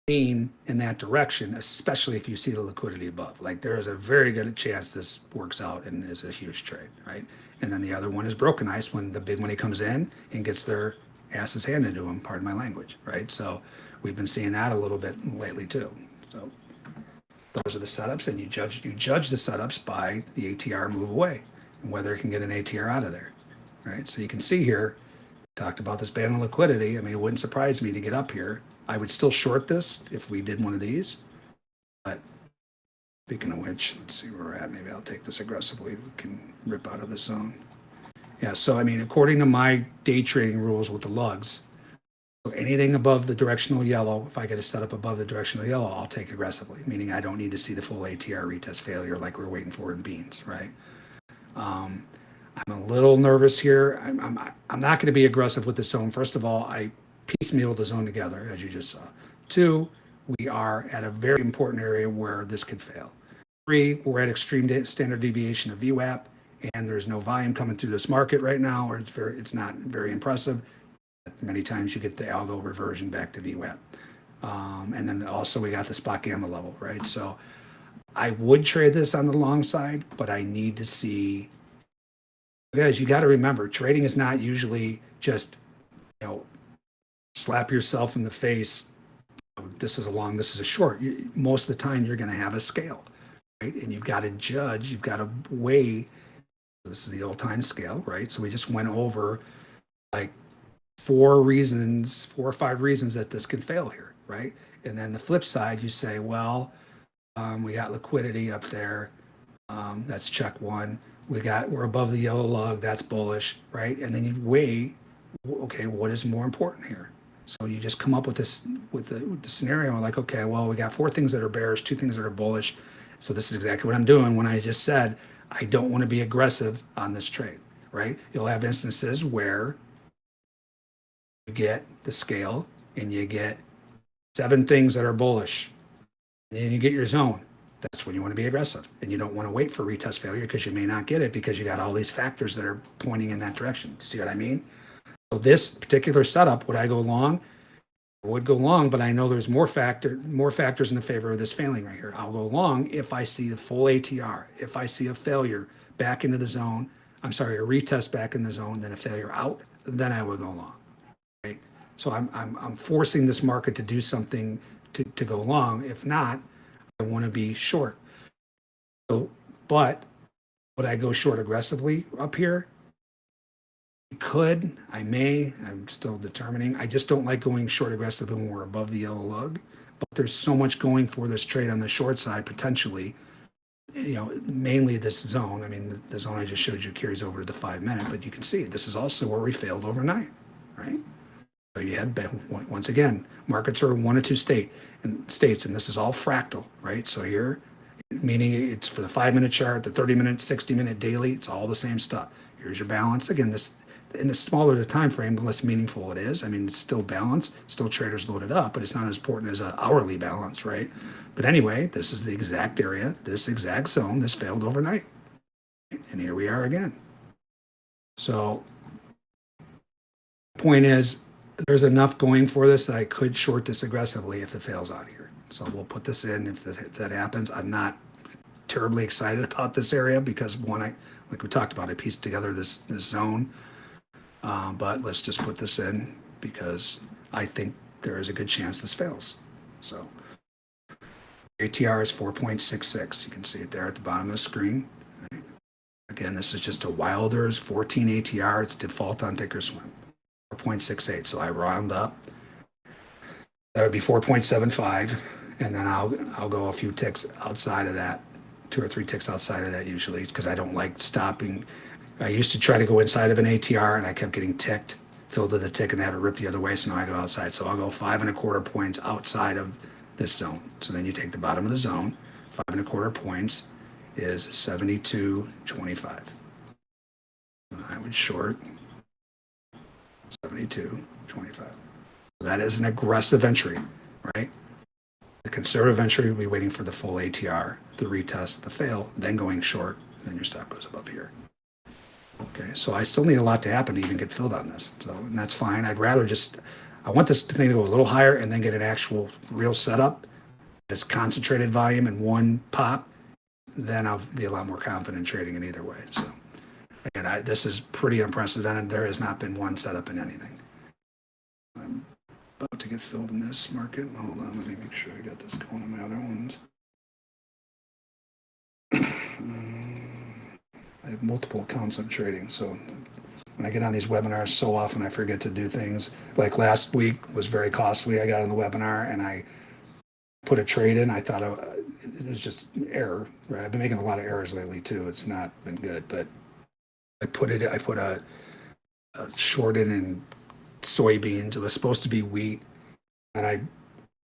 lean in that direction, especially if you see the liquidity above. Like there is a very good chance this works out and is a huge trade, right? And then the other one is broken ice when the big money comes in and gets their asses handed to them, pardon my language, right? So we've been seeing that a little bit lately too. So those are the setups, and you judge you judge the setups by the ATR move away and whether it can get an ATR out of there, right? So you can see here, talked about this band of liquidity. I mean, it wouldn't surprise me to get up here. I would still short this if we did one of these, but speaking of which, let's see where we're at. Maybe I'll take this aggressively. We can rip out of the zone. Yeah, so I mean, according to my day trading rules with the lugs, so anything above the directional yellow, if I get a setup above the directional yellow, I'll take aggressively, meaning I don't need to see the full ATR retest failure like we're waiting for in beans, right? Um, I'm a little nervous here. I'm, I'm, I'm not going to be aggressive with the zone. First of all, I piecemeal the zone together, as you just saw. Two, we are at a very important area where this could fail. Three, we're at extreme standard deviation of VWAP and there's no volume coming through this market right now, or it's very, it's not very impressive. Many times you get the algo reversion back to VWAP. Um, and then also we got the spot gamma level, right? So I would trade this on the long side, but I need to see, guys, you got to remember, trading is not usually just, you know, slap yourself in the face. This is a long, this is a short. You, most of the time you're going to have a scale, right? And you've got to judge, you've got to weigh this is the old time scale, right? So we just went over like four reasons, four or five reasons that this could fail here, right? And then the flip side, you say, well, um, we got liquidity up there. Um, that's check one. We got, we're above the yellow log. That's bullish, right? And then you weigh, okay, what is more important here? So you just come up with this, with the, with the scenario like, okay, well, we got four things that are bearish, two things that are bullish. So this is exactly what I'm doing when I just said, I don't want to be aggressive on this trade, right? You'll have instances where you get the scale and you get seven things that are bullish, and you get your zone. That's when you want to be aggressive, and you don't want to wait for retest failure because you may not get it because you got all these factors that are pointing in that direction. Do you see what I mean? So this particular setup, would I go long? would go long, but I know there's more factor, more factors in the favor of this failing right here. I'll go long if I see the full ATR. If I see a failure back into the zone, I'm sorry, a retest back in the zone, then a failure out, then I would go long. Right? So I'm, I'm, I'm forcing this market to do something to, to go long. If not, I want to be short. So, but would I go short aggressively up here? Could, I may, I'm still determining. I just don't like going short aggressive when we're above the yellow lug. But there's so much going for this trade on the short side potentially. You know, mainly this zone. I mean, the, zone I just showed you carries over to the five minute, but you can see this is also where we failed overnight, right? So you had once again, markets are one or two state and states, and this is all fractal, right? So here, meaning it's for the five minute chart, the 30 minute, 60 minute daily, it's all the same stuff. Here's your balance. Again, this in the smaller the time frame, the less meaningful it is. I mean, it's still balanced, still traders loaded up, but it's not as important as an hourly balance, right? But anyway, this is the exact area, this exact zone, this failed overnight. And here we are again. So point is, there's enough going for this that I could short this aggressively if it fails out here. So we'll put this in if that, if that happens. I'm not terribly excited *laughs* about this area because one, I, like we talked about, I pieced together this, this zone. Uh, but let's just put this in because I think there is a good chance this fails. So ATR is 4.66. You can see it there at the bottom of the screen. Again, this is just a Wilders 14 ATR. It's default on Thinkorswim. 4.68. So I round up. That would be 4.75, and then I'll I'll go a few ticks outside of that, two or three ticks outside of that usually, because I don't like stopping. I used to try to go inside of an ATR, and I kept getting ticked, filled to the tick, and have it rip the other way. So now I go outside. So I'll go five and a quarter points outside of this zone. So then you take the bottom of the zone. Five and a quarter points is 72.25. I would short 72.25. So that is an aggressive entry, right? The conservative entry would be waiting for the full ATR, the retest, the fail, then going short, then your stop goes above here. Okay, so I still need a lot to happen to even get filled on this. So, and that's fine. I'd rather just, I want this thing to go a little higher and then get an actual real setup. It's concentrated volume in one pop. Then I'll be a lot more confident trading in either way. So again, I, this is pretty unprecedented. There has not been one setup in anything. I'm about to get filled in this market. Hold on, let me make sure I got this going on my other ones. *clears throat* Um, I have multiple accounts I'm trading, so when I get on these webinars, so often I forget to do things. Like last week was very costly. I got on the webinar and I put a trade in. I thought I, it was just error. Right? I've been making a lot of errors lately too. It's not been good, but I put it. I put a, a short in in soybeans. It was supposed to be wheat, and I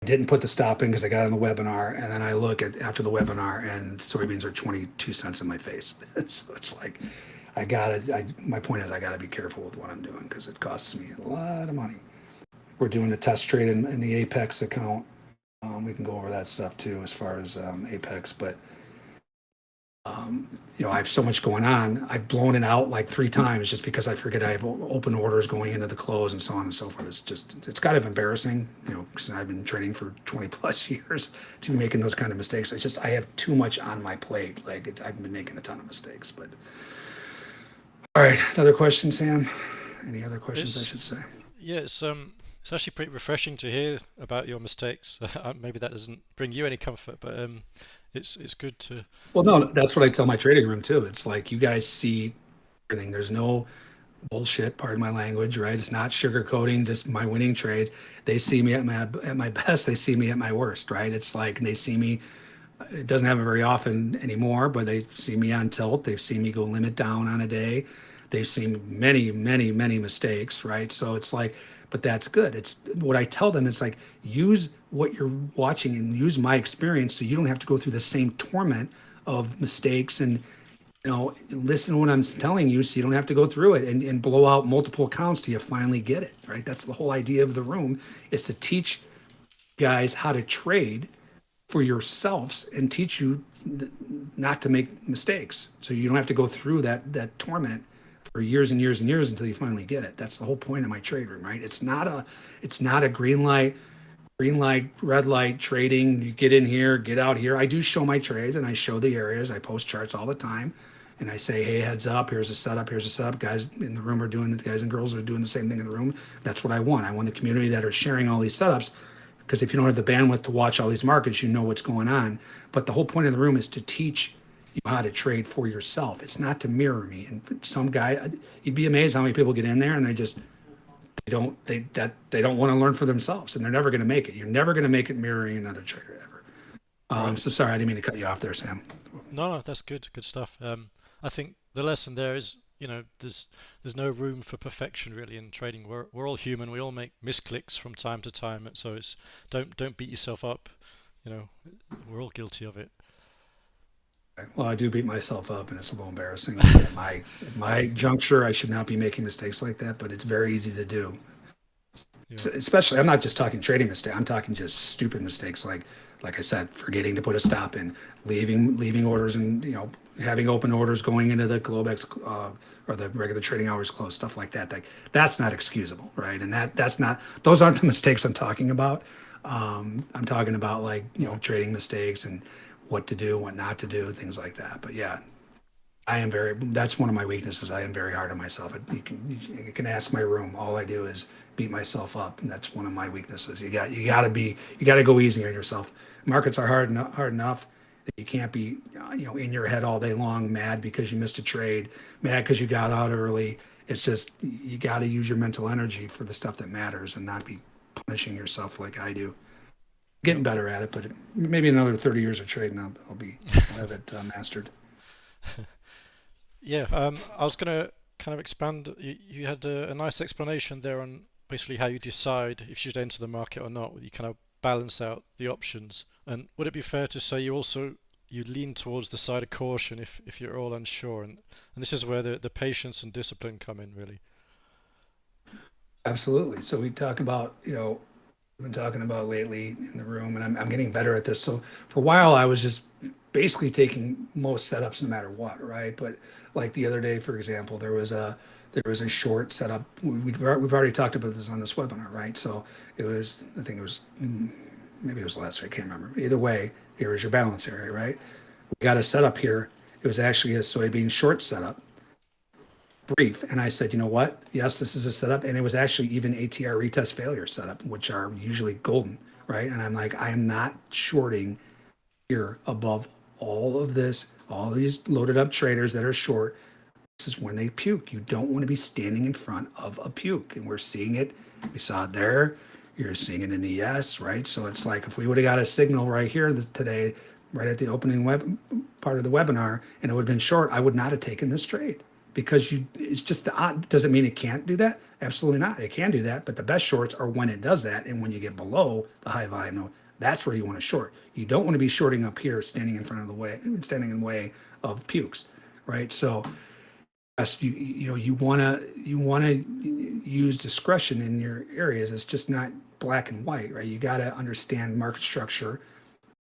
didn't put the stop in because I got on the webinar, and then I look at after the webinar, and soybeans are 22 cents in my face. *laughs* so it's like, I gotta. I, my point is, I gotta be careful with what I'm doing because it costs me a lot of money. We're doing a test trade in, in the Apex account. Um, we can go over that stuff too, as far as um, Apex, but. Um, you know, I have so much going on. I've blown it out like three times just because I forget I have open orders going into the close and so on and so forth. It's just, it's kind of embarrassing, you know, because I've been trading for *laughs* 20 plus years to be making those kind of mistakes. It's just, I have too much on my plate. Like, it's, I've been making a ton of mistakes, but. All right, another question, Sam? Any other questions I It's- should say? Yeah, it's um, it's actually pretty refreshing to hear about your mistakes. *laughs* Uh, Maybe that doesn't bring you any comfort, but um, it's it's good to. Well, no, that's what I tell my trading room too. It's like you guys see everything. There's no bullshit, pardon my language, right? It's not sugarcoating just my winning trades. They see me at my at my best. They see me at my worst, right? It's like they see me. It doesn't happen very often anymore, but they see me on tilt. They've seen me go limit down on a day. They've seen many, many, many mistakes, right? So it's like, but that's good. It's what I tell them. It's like use what you're watching and use my experience, so you don't have to go through the same torment of mistakes and you know listen to what i'm telling you so you don't have to go through it and, and blow out multiple accounts till you finally get it right that's the whole idea of the room is to teach guys how to trade for yourselves and teach you not to make mistakes so you don't have to go through that that torment for years and years and years until you finally get it that's the whole point of my trade room right it's not a it's not a green light green light, red light trading. You get in here, get out here. I do show my trades and I show the areas. I post charts all the time. and I say, hey, heads up, here's a setup, here's a setup. Guys in the room are doing the guys and girls are doing the same thing in the room. That's what I want. I want the community that are sharing all these setups. Because if you don't have the bandwidth to watch all these markets, you know what's going on. But the whole point of the room is to teach you how to trade for yourself. It's not to mirror me. And some guy, you'd be amazed how many people get in there and they just they don't they that they don't want to learn for themselves and they're never going to make it. You're never going to make it mirroring another trader ever. Um, so sorry, I didn't mean to cut you off there, Sam. No, no, that's good, good stuff. Um, I think the lesson there is, you know, there's there's no room for perfection really in trading. We're we're all human. We all make misclicks from time to time. So it's don't don't beat yourself up. You know, we're all guilty of it. Well, I do beat myself up, and it's a little embarrassing. at my at my juncture, I should not be making mistakes like that, but it's very easy to do. Yeah. So, especially, I'm not just talking trading mistakes. I'm talking just stupid mistakes, like like I said, forgetting to put a stop in, leaving leaving orders, and you know having open orders going into the Globex uh, or the regular trading hours close, stuff like that. Like that's not excusable, right? And that that's not those aren't the mistakes I'm talking about. Um, I'm talking about like you know trading mistakes and what to do, what not to do, things like that. But yeah, I am very. That's one of my weaknesses. I am very hard on myself. You can you can ask my room. All I do is beat myself up, and that's one of my weaknesses. You got you got to be you got to go easy on yourself. Markets are hard enough, hard enough that you can't be uh, you know in your head all day long, mad because you missed a trade, mad because you got out early. It's just you got to use your mental energy for the stuff that matters, and not be punishing yourself like I do getting better at it, but maybe another 30 years of trading, I'll, I'll be I'll have it uh, mastered. *laughs* yeah, um, I was going to kind of expand. You, you had a, a, nice explanation there on basically how you decide if you should enter the market or not. You kind of balance out the options. And would it be fair to say you also you lean towards the side of caution if, if you're all unsure? And, and this is where the, the patience and discipline come in, really. Absolutely. So we talk about, you know, been talking about lately in the room, and I'm, I'm getting better at this. So for a while, I was just basically taking most setups no matter what, right? But like the other day, for example, there was a there was a short setup. We, we've we've already talked about this on this webinar, right? So it was I think it was mm, maybe it was last week, I can't remember. Either way, here is your balance area, right? We got a setup here. It was actually a soybean short setup brief and I said, you know what? Yes, this is a setup. And it was actually even ATR retest failure setup, which are usually golden, right? And I'm like, I am not shorting here above all of this, all these loaded up traders that are short. This is when they puke. You don't want to be standing in front of a puke. And we're seeing it. We saw it there. You're seeing it in the ES, right? So it's like if we would have got a signal right here today, right at the opening web part of the webinar, and it would have been short, I would not have taken this trade because you it's just the odd doesn't mean it can't do that? Absolutely not. It can do that but the best shorts are when it does that and when you get below the high volume that's where you want to short. You don't want to be shorting up here standing in front of the way standing in the way of pukes right? So yes you you know you want to you want to use discretion in your areas. It's just not black and white right? You got to understand market structure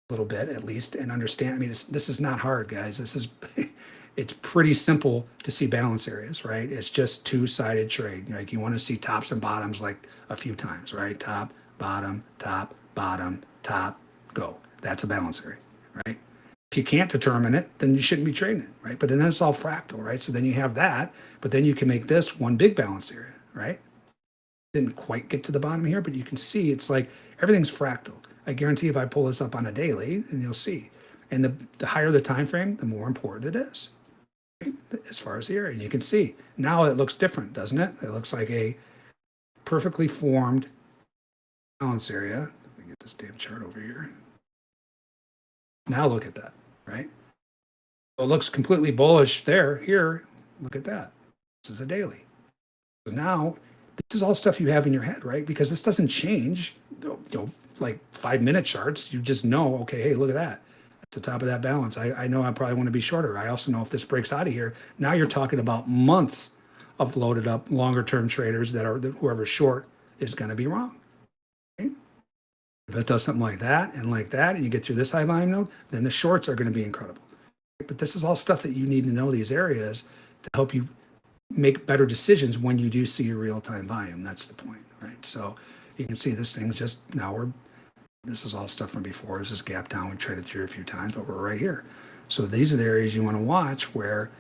a little bit at least and understand i mean this is not hard guys. This is *laughs* it's pretty simple to see balance areas, right? It's just two-sided trade. Like you want to see tops and bottoms like a few times, right? Top, bottom, top, bottom, top, go. That's a balance area, right? If you can't determine it, then you shouldn't be trading it, right? But then it's all fractal, right? So then you have that, but then you can make this one big balance area, right? Didn't quite get to the bottom here, but you can see it's like everything's fractal. I guarantee if I pull this up on a daily, and you'll see. And the, the higher the time frame, the more important it is as far as here. And you can see now it looks different, doesn't it? It looks like a perfectly formed balance area. Let me get this damn chart over here. Now look at that, right? So it looks completely bullish there. Here, look at that. This is a daily. So now this is all stuff you have in your head, right? Because this doesn't change, you know, like five minute charts. You just know, okay, hey, look at that the top of that balance. I, I know I probably want to be shorter. I also know if this breaks out of here, now you're talking about months of loaded up longer term traders that are whoever's short is going to be wrong. If it does something like that and like that, and you get through this high volume node, then the shorts are going to be incredible. But this is all stuff that you need to know these areas to help you make better decisions when you do see your real time volume. That's the point, right? So you can see this thing's just now we're this is all stuff from before. This is gap down. We traded through a few times, but we're right here. So these are the areas you want to watch where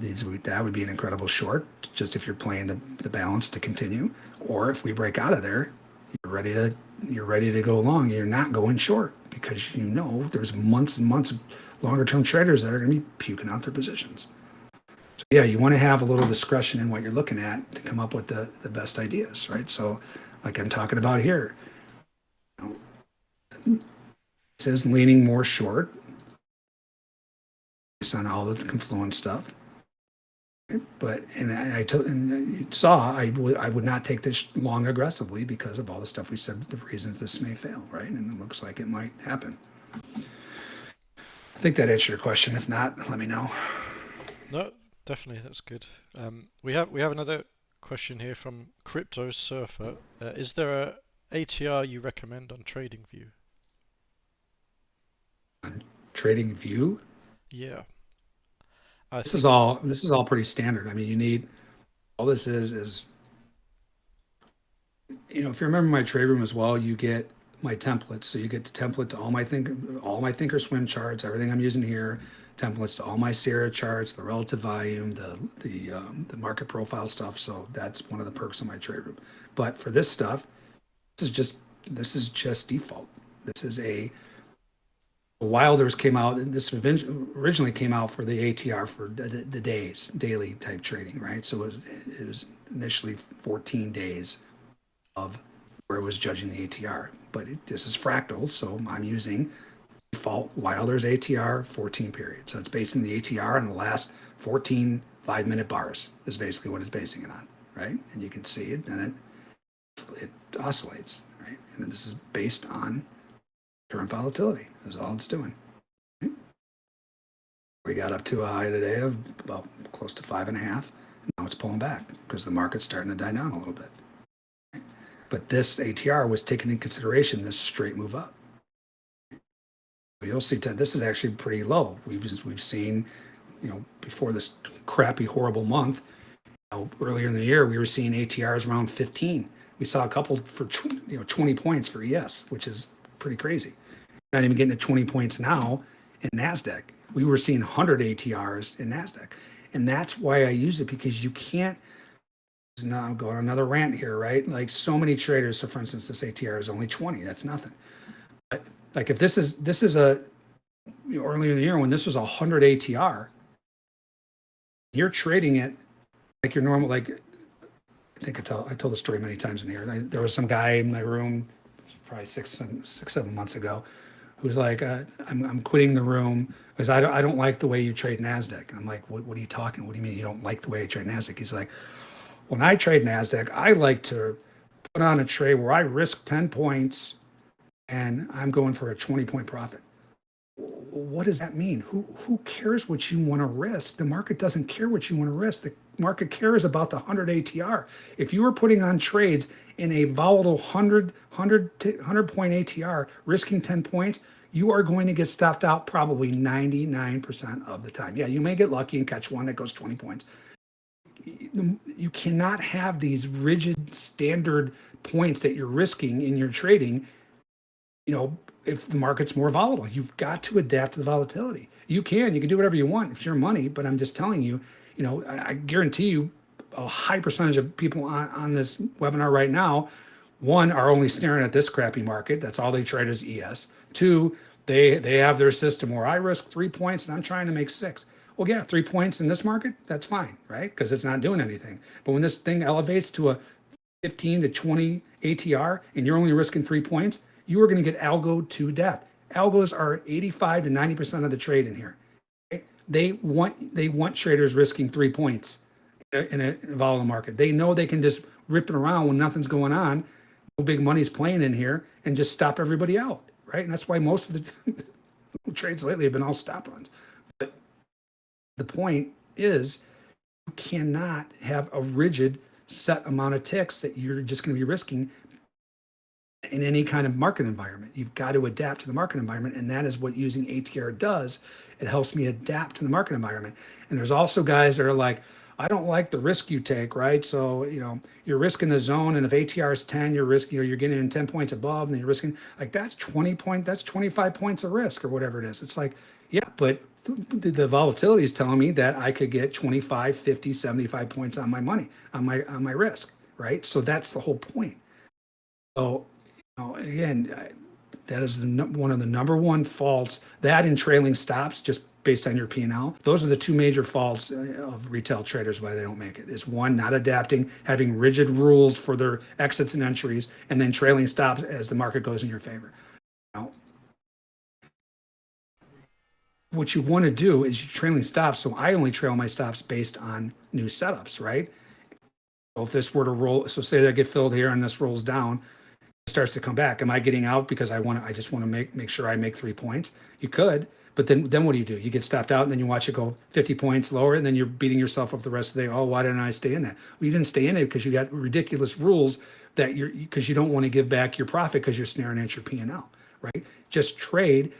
these would, that would be an incredible short, just if you're playing the, the balance to continue. Or if we break out of there, you're ready to you're ready to go long. You're not going short because you know there's months and months of longer term traders that are going to be puking out their positions. So yeah, you want to have a little discretion in what you're looking at to come up with the, the best ideas, right? So like I'm talking about here, it says leaning more short based on all the confluence stuff. But and I, I told and you saw I would I would not take this long aggressively because of all the stuff we said the reasons this may fail, right? And it looks like it might happen. I think that answered your question. If not, let me know. No, definitely, that's good. Um, we have we have another question here from Crypto Surfer. Uh, is there a ATR you recommend on TradingView? On TradingView, Yeah. I this is all this is all pretty standard. I mean, you need all this is is you know if you remember my trade room as well, you get my templates. So you get the template to all my think all my thinkorswim charts, everything I'm using here, templates to all my Sierra charts, the relative volume, the the um, the market profile stuff. So that's one of the perks of my trade room. But for this stuff, this is just this is just default. This is a Wilders came out, and this originally came out for the ATR for the, the, days, daily type trading, right? So it was, it was initially 14 days of where it was judging the ATR. But it, this is fractal, so I'm using default Wilders ATR 14 period. So it's based on the ATR on the last 14 five minute bars is basically what it's basing it on, right? And you can see it, and it it oscillates, right? And this is based on current volatility is all it's doing. We got up to a high today of about close to five and a half. Now it's pulling back because the market's starting to die down a little bit. But this ATR was taken in consideration this straight move up. You'll see that this is actually pretty low. We've we've seen, you know, before this crappy, horrible month, you know, earlier in the year, we were seeing ATRs around 15. We saw a couple for you know 20 points for ES, which is pretty crazy. Not even getting to 20 points now in Nasdaq. We were seeing 100 ATRs in Nasdaq, and that's why I use it because you can't. Now I'm going on another rant here, right? Like so many traders. So for instance, this ATR is only 20. That's nothing. But like if this is this is a you know, earlier in the year when this was a 100 ATR, you're trading it like your normal like I think I tell I told the story many times in here. I, there was some guy in my room, probably six, seven, six, seven months ago, who's like, uh, I'm, I'm quitting the room because I don't, I don't like the way you trade Nasdaq. I'm like, what, what are you talking? What do you mean you don't like the way I trade Nasdaq? He's like, when I trade Nasdaq, I like to put on a trade where I risk 10 points and I'm going for a 20 point profit. What does that mean? Who who cares what you want to risk? The market doesn't care what you want to risk. The market cares about the 100 ATR. If you are putting on trades in a volatile 100 100 100 point ATR, risking 10 points, you are going to get stopped out probably 99% of the time. Yeah, you may get lucky and catch one that goes 20 points. You cannot have these rigid standard points that you're risking in your trading, you know, if the market's more volatile. You've got to adapt to the volatility. You can, you can do whatever you want. It's your money, but I'm just telling you, you know, I, I guarantee you a high percentage of people on, on this webinar right now, one, are only staring at this crappy market. That's all they trade is ES. Two, they they have their system where I risk three points and I'm trying to make six. Well, yeah, three points in this market, that's fine, right? Because it's not doing anything. But when this thing elevates to a 15 to 20 ATR and you're only risking three points, you are going to get algo to death. Algos are 85 to 90% of the trade in here. They want they want traders risking three points in a volatile market. They know they can just rip it around when nothing's going on, no big money's playing in here, and just stop everybody out right? And that's why most of the *laughs* trades lately have been all stop runs. But the point is, you cannot have a rigid set amount of ticks that you're just going to be risking in any kind of market environment. You've got to adapt to the market environment, and that is what using ATR does. It helps me adapt to the market environment. And there's also guys that are like, I don't like the risk you take, right? So, you know, you're risking the zone, and if ATR is 10, you're risking, you know, you're getting in 10 points above, and then you're risking like that's 20 point, that's 25 points of risk or whatever it is. It's like, yeah, but the, the volatility is telling me that I could get 25, 50, 75 points on my money, on my, on my risk, right? So that's the whole point. So, you know, again, I- that is the, one of the number one faults, that in trailing stops, just based on your P and L. Those are the two major faults uh, of retail traders, why they don't make it, is one, not adapting, having rigid rules for their exits and entries, and then trailing stops as the market goes in your favor. Now, what you want to do is you trailing stops. So I only trail my stops based on new setups, right? So if this were to roll, so say that get filled here and this rolls down, starts to come back. Am I getting out because I want to, I just want to make, make sure I make three points? You could, but then, then what do you do? You get stopped out and then you watch it go 50 points lower and then you're beating yourself up the rest of the day. Oh, why didn't I stay in that? Well, you didn't stay in it because you got ridiculous rules that you're, because you don't want to give back your profit because you're snaring at your P and L, right? Just trade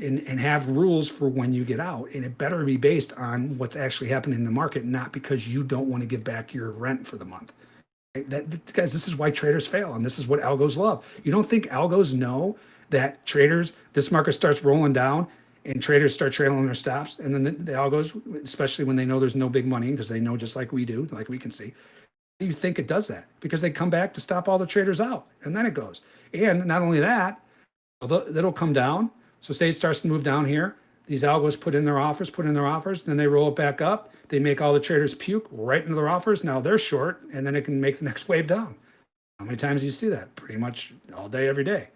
and, and have rules for when you get out. And it better be based on what's actually happening in the market, not because you don't want to give back your rent for the month. Right? That- guys, this is why traders fail, and this is what algos love. You don't think algos know that traders, this market starts rolling down, and traders start trailing their stops, and then the, the algos, especially when they know there's no big money, because they know just like we do, like we can see. You think it does that because they come back to stop all the traders out, and then it goes. And not only that, it'll come down. So say it starts to move down here, these algos put in their offers, put in their offers, then they roll it back up. They make all the traders puke right into their offers. Now they're short, and then it can make the *laughs* next wave down. How many times do you see that? Pretty much all day, every day.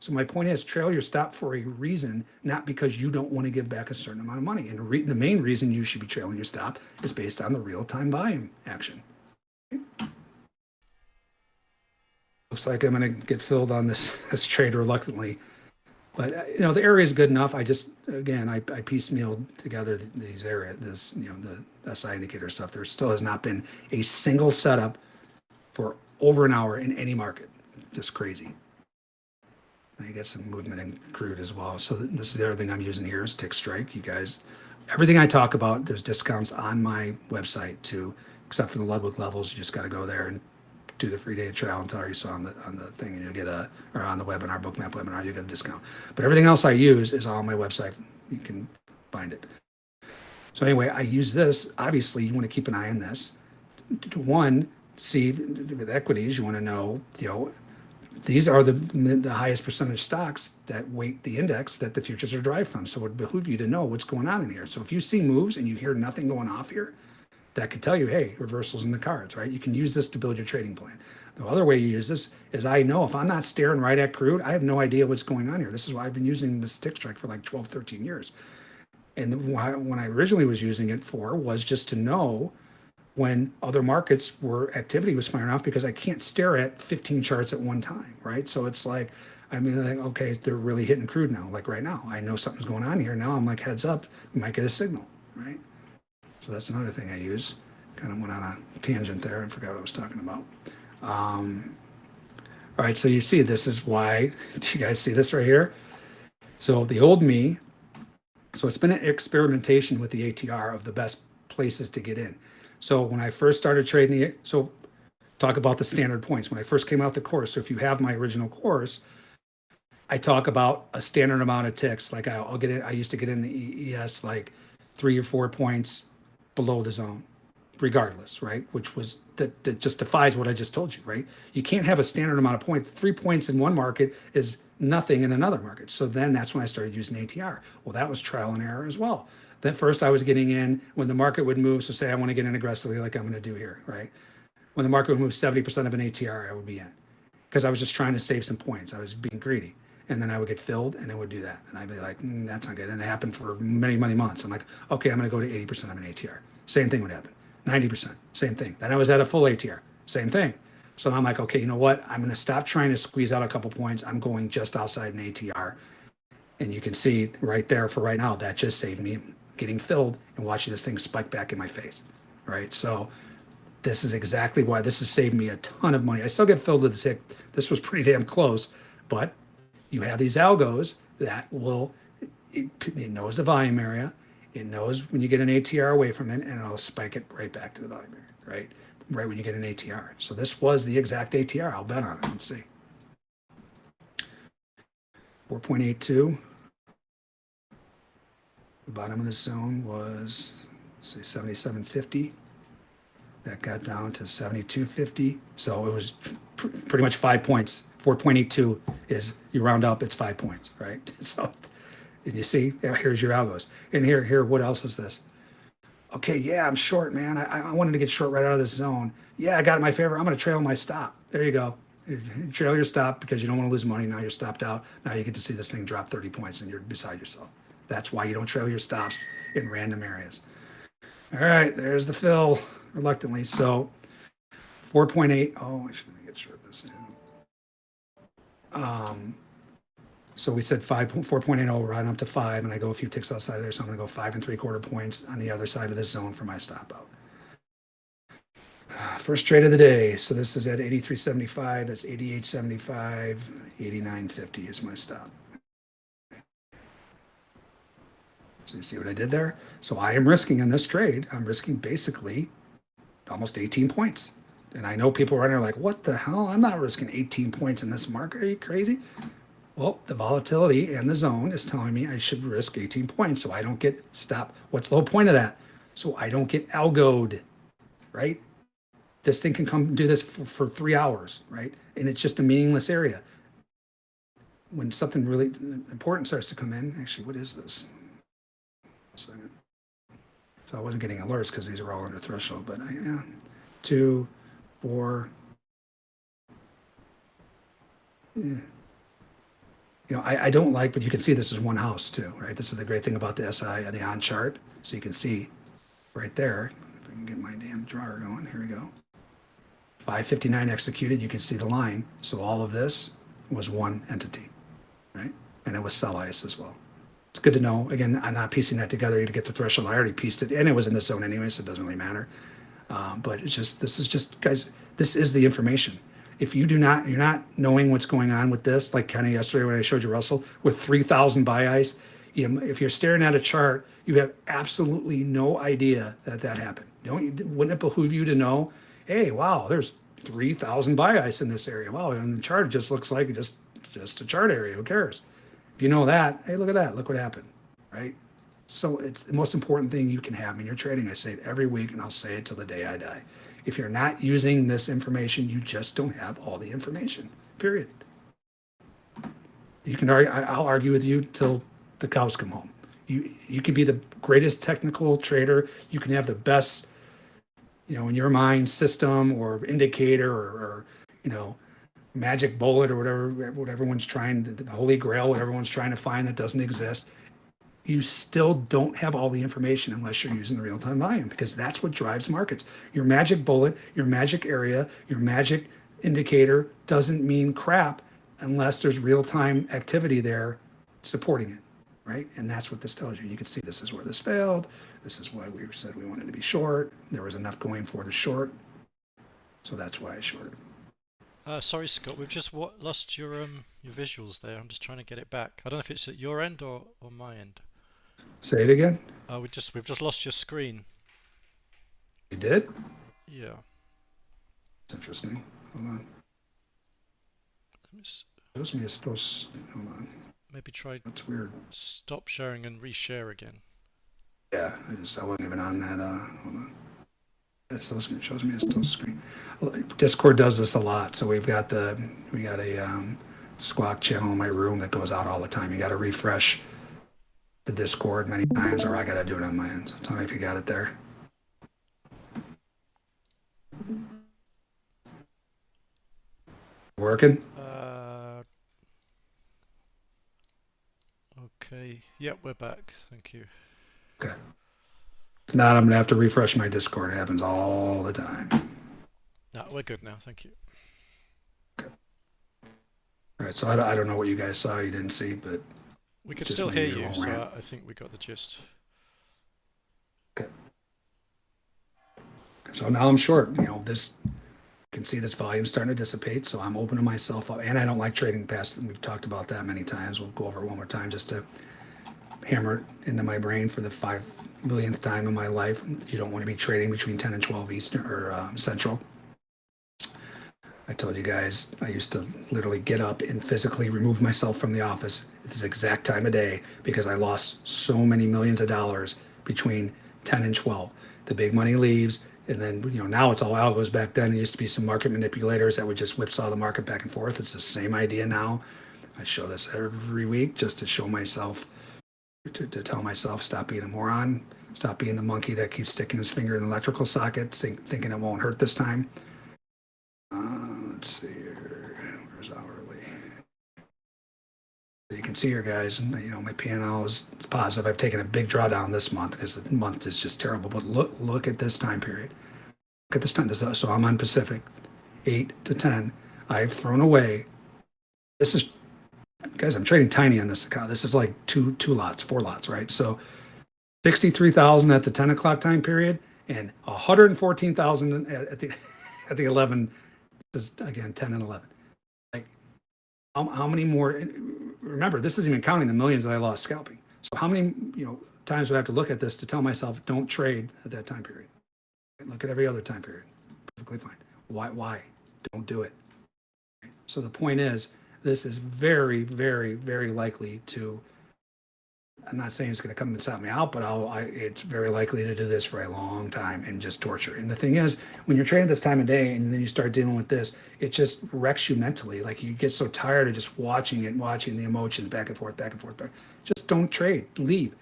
So my point is, trail your stop for a reason, not because you don't want to give back a certain amount of money. And the main reason you should be trailing your stop is based on the real-time volume action. Looks like I'm going to get filled on this *laughs* this trade reluctantly. But uh, you know the area is good enough. I just again I, I piecemealed together these area this you know the SI indicator stuff. There still has not been a single setup for over an hour in any market. Just crazy. I get some movement in crude as well. So this is the other thing I'm using here is Tick Strike. You guys, everything I talk about, there's discounts on my website too, except for the Ludwig levels. You just got to go there and do the free data trial until you saw on the on the thing and you'll get a or on the webinar bookmap webinar you get a discount but everything else i use is on my website you can find it so anyway i use this obviously you want to keep an eye on this to one see with equities you want to know you know these are the the highest percentage stocks that weight the index that the futures are derived from so it would behoove you to know what's going on in here so if you see moves and you hear nothing going off here that could tell you, hey, reversals in the cards, right? You can use this to build your trading plan. The other way you use this is I know if I'm not staring right at crude, I have no idea what's going on here. This is why I've been using the Tick Strike for like 12, 13 years. And why, when I originally was using it for was just to know when other markets were activity was firing off because I can't stare at 15 charts at one time, right? So it's like, I mean, like, okay, they're really hitting crude now. Like right now, I know something's going on here. Now I'm like, heads up, we might get a signal, right? So that's another thing I use. Kind of went on a tangent there and forgot what I was talking about. Um, all right, so you see, this is why. *laughs* Do you guys see this right here? So the old me. So it's been an experimentation with the ATR of the best places to get in. So when I first started trading it, so talk about the standard points. When I first came out the course, so if you have my original course, I talk about a standard amount of ticks. Like I'll, I'll get in, I used to get in the ES like three or four points below the zone, regardless, right? Which was that that just defies what I just told you, right? You can't have a standard amount of points. Three points in one market is nothing in another market. So then that's when I started using ATR. Well, that was trial and error as well. First I was getting in when the market would move. So say I want to get in aggressively, like I'm going to do here, right? When the market would move 70% of an ATR, I would be in because I was just trying to save some points. I was being greedy. And then I would get filled and it would do that. And I'd be like, mm, that's not good. And it happened for many, many months. I'm like, okay, I'm going to go to 80% of an ATR. Same thing would happen. 90%, same thing. Then I was at a full ATR, same thing. So I'm like, okay, you know what? I'm going to stop trying to squeeze out a couple points. I'm going just outside an ATR. And you can see right there for right now, that just saved me getting filled and watching this thing spike back in my face. Right. So this is exactly why this has saved me a ton of money. I still get filled with the tick. This was pretty damn close, but you have these algos that will, it, it knows the volume area. It knows when you get an ATR away from it and it'll spike it right back to the volume area, right? Right when you get an ATR. So this was the exact ATR. I'll bet on it. Let's see. 4.82. The bottom of the zone was say 77.50. That got down to 72.50. So it was pr- pretty much five points. 4.82 is you round up, it's five points, right? *laughs* So, and you see, here's your algos. And here, here, what else is this? Okay, yeah, I'm short, man. I, I wanted to get short right out of this zone. Yeah, I got my favor. I'm going to trail my stop. There you go. Trail your stop because you don't want to lose money. Now you're stopped out. Now you get to see this thing drop 30 points and you're beside yourself. That's why you don't trail your stops in random areas. All right, there's the fill reluctantly. So 4.8. Oh, I should get short this. Um, so we said five, 4.80, right up to five, and I go a few ticks outside there. So I'm to go five and three quarter points on the other side of this zone for my stop out. *sighs* First trade of the day. So this is at 83.75. That's 88.75. 89.50 is my stop. So you see what I did there? So I am risking in this trade, I'm risking basically almost 18 points. And I know people are like, what the hell? I'm not risking 18 points in this market. Are you crazy? Well, the volatility and the zone is telling me I should risk 18 points so I don't get stopped. What's the whole point of that? So I don't get algoed, right? This thing can come do this for, for three hours, right? And it's just a meaningless area. When something really important starts to come in, actually, what is this? Second. So I wasn't getting alerts because these are all under threshold, but I, yeah, two, four. Yeah. You know, I, I don't like, but you can see this is one house too, right? This is the great thing about the SI, and uh, the on chart. So you can see right there, if I can get my damn drawer going, here we go. 559 executed, you can see the line. So all of this was one entity, right? And it was sell ice as well it's good to know. Again, I'm not piecing that together to get the threshold. I already pieced it, and it was in the zone anyway, so it doesn't really matter. Um, but it's just this is just guys. This is the information. If you do not, you're not knowing what's going on with this, like kind of yesterday when I showed you Russell with 3,000 buy ice. You know, if you're staring at a chart, you have absolutely no idea that that happened. Don't you, wouldn't it behoove you to know? Hey, wow, there's 3,000 buy ice in this area. Wow, and the chart just looks like just just a chart area. Who cares? If you know that, hey, look at that. Look what happened, right? So it's the most important thing you can have in your trading. I say it every week and I'll say it till the day I die. If you're not using this information, you just don't have all the information, period. You can argue, I'll argue with you till the cows come home. You, you can be the greatest technical trader. You can have the best, you know, in your mind system or indicator or, or you know, magic bullet or whatever what everyone's trying the holy grail what everyone's trying to find that doesn't exist you still don't have all the information unless you're using the real-time volume because that's what drives markets. Your magic bullet your magic area your magic indicator doesn't mean crap unless there's real-time activity there supporting it right? And that's what this tells you. You can see this is where this failed. This is why we said we wanted to be short. There was enough going for the short. So that's why i shorted uh, sorry, Scott, we've just lost your um your visuals there. I'm just trying to get it back. I don't know if it's at your end or, or my end. Say it again. Uh, we just we've just lost your screen. You did? Yeah. That's interesting. Hold on. Shows me it's still. Hold on. Maybe try. That's weird. Stop sharing and reshare again. Yeah, I just I wasn't even on that. Uh, hold on. It still shows me a still screen. Discord does this a lot. So we've got the we got a um, squawk channel in my room that goes out all the time. You got to refresh the Discord many times, or I got to do it on my end. So tell me if you got it there. Working? Uh, okay. Yep, we're back. Thank you. Okay. If not, I'm gonna have to refresh my Discord. It happens all the time. No, we're good now. Thank you. Okay. All right. So I, I don't know what you guys saw. You didn't see, but we could still hear you. So I think we got the gist. Okay. So now I'm short. You know this. You can see this volume starting to dissipate. So I'm opening myself up, and I don't like trading past. We've talked about that many times. We'll go over it one more time just to hammer it into my brain for the five millionth time in my life. You don't want to be trading between 10 and 12 Eastern or uh, Central. I told you guys I used to literally get up and physically remove myself from the office at this exact time of day because I lost so many millions of dollars between 10 and 12. The big money leaves, and then you know now it's all algos. Back then, it used to be some market manipulators that would just whipsaw the market back and forth. It's the same idea now. I show this every week just to show myself, to, to tell myself, stop being a moron, stop being the monkey that keeps sticking his finger in the electrical socket, think, thinking it won't hurt this time. Uh, let's see here. Where's hourly? So you can see here, guys, you know, my P&L is positive. I've taken a big drawdown this month because the month is just terrible. But look, look at this time period. Look at this time. So I'm on Pacific, 8 to 10. I've thrown away. This is, guys, I'm trading tiny on this account. This is like two two lots, four lots, right? So 63,000 at the 10 o'clock time period and 114,000 at, at the *laughs* at the 11 this is again 10 and 11 like how, how many more remember this isn't even counting the millions that i lost scalping. So how many you know times do i have to look at this to tell myself don't trade at that time period. Look at every other time period. Perfectly fine. Why why? Don't do it. So the point is this is very very very likely to I'm not saying it's going to come and stop me out, but I'll, I, it's very likely to do this for a long time and just torture. And the thing is, when you're trading this time of day and then you start dealing with this, it just wrecks you mentally. Like you get so tired of just watching it, watching the emotions back and forth, back and forth. Back. Just don't trade. Leave.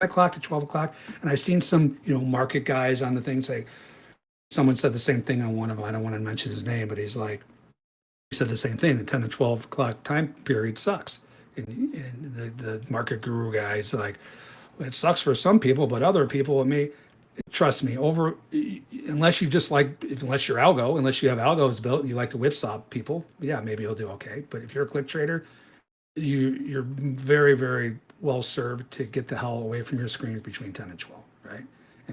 5 o'clock to 12 o'clock. And I've seen some, you know, market guys on the thing say, someone said the same thing on one of them. I don't want to mention his name, but he's like, said the same thing. The 10 to 12 o'clock time period sucks and, and the, the market guru guys like it sucks for some people but other people it may trust me over unless you just like if, unless you're algo unless you have algos built and you like to whipsaw people yeah maybe you'll do okay but if you're a click trader you you're very very well served to get the hell away from your screen between 10 and 12 right and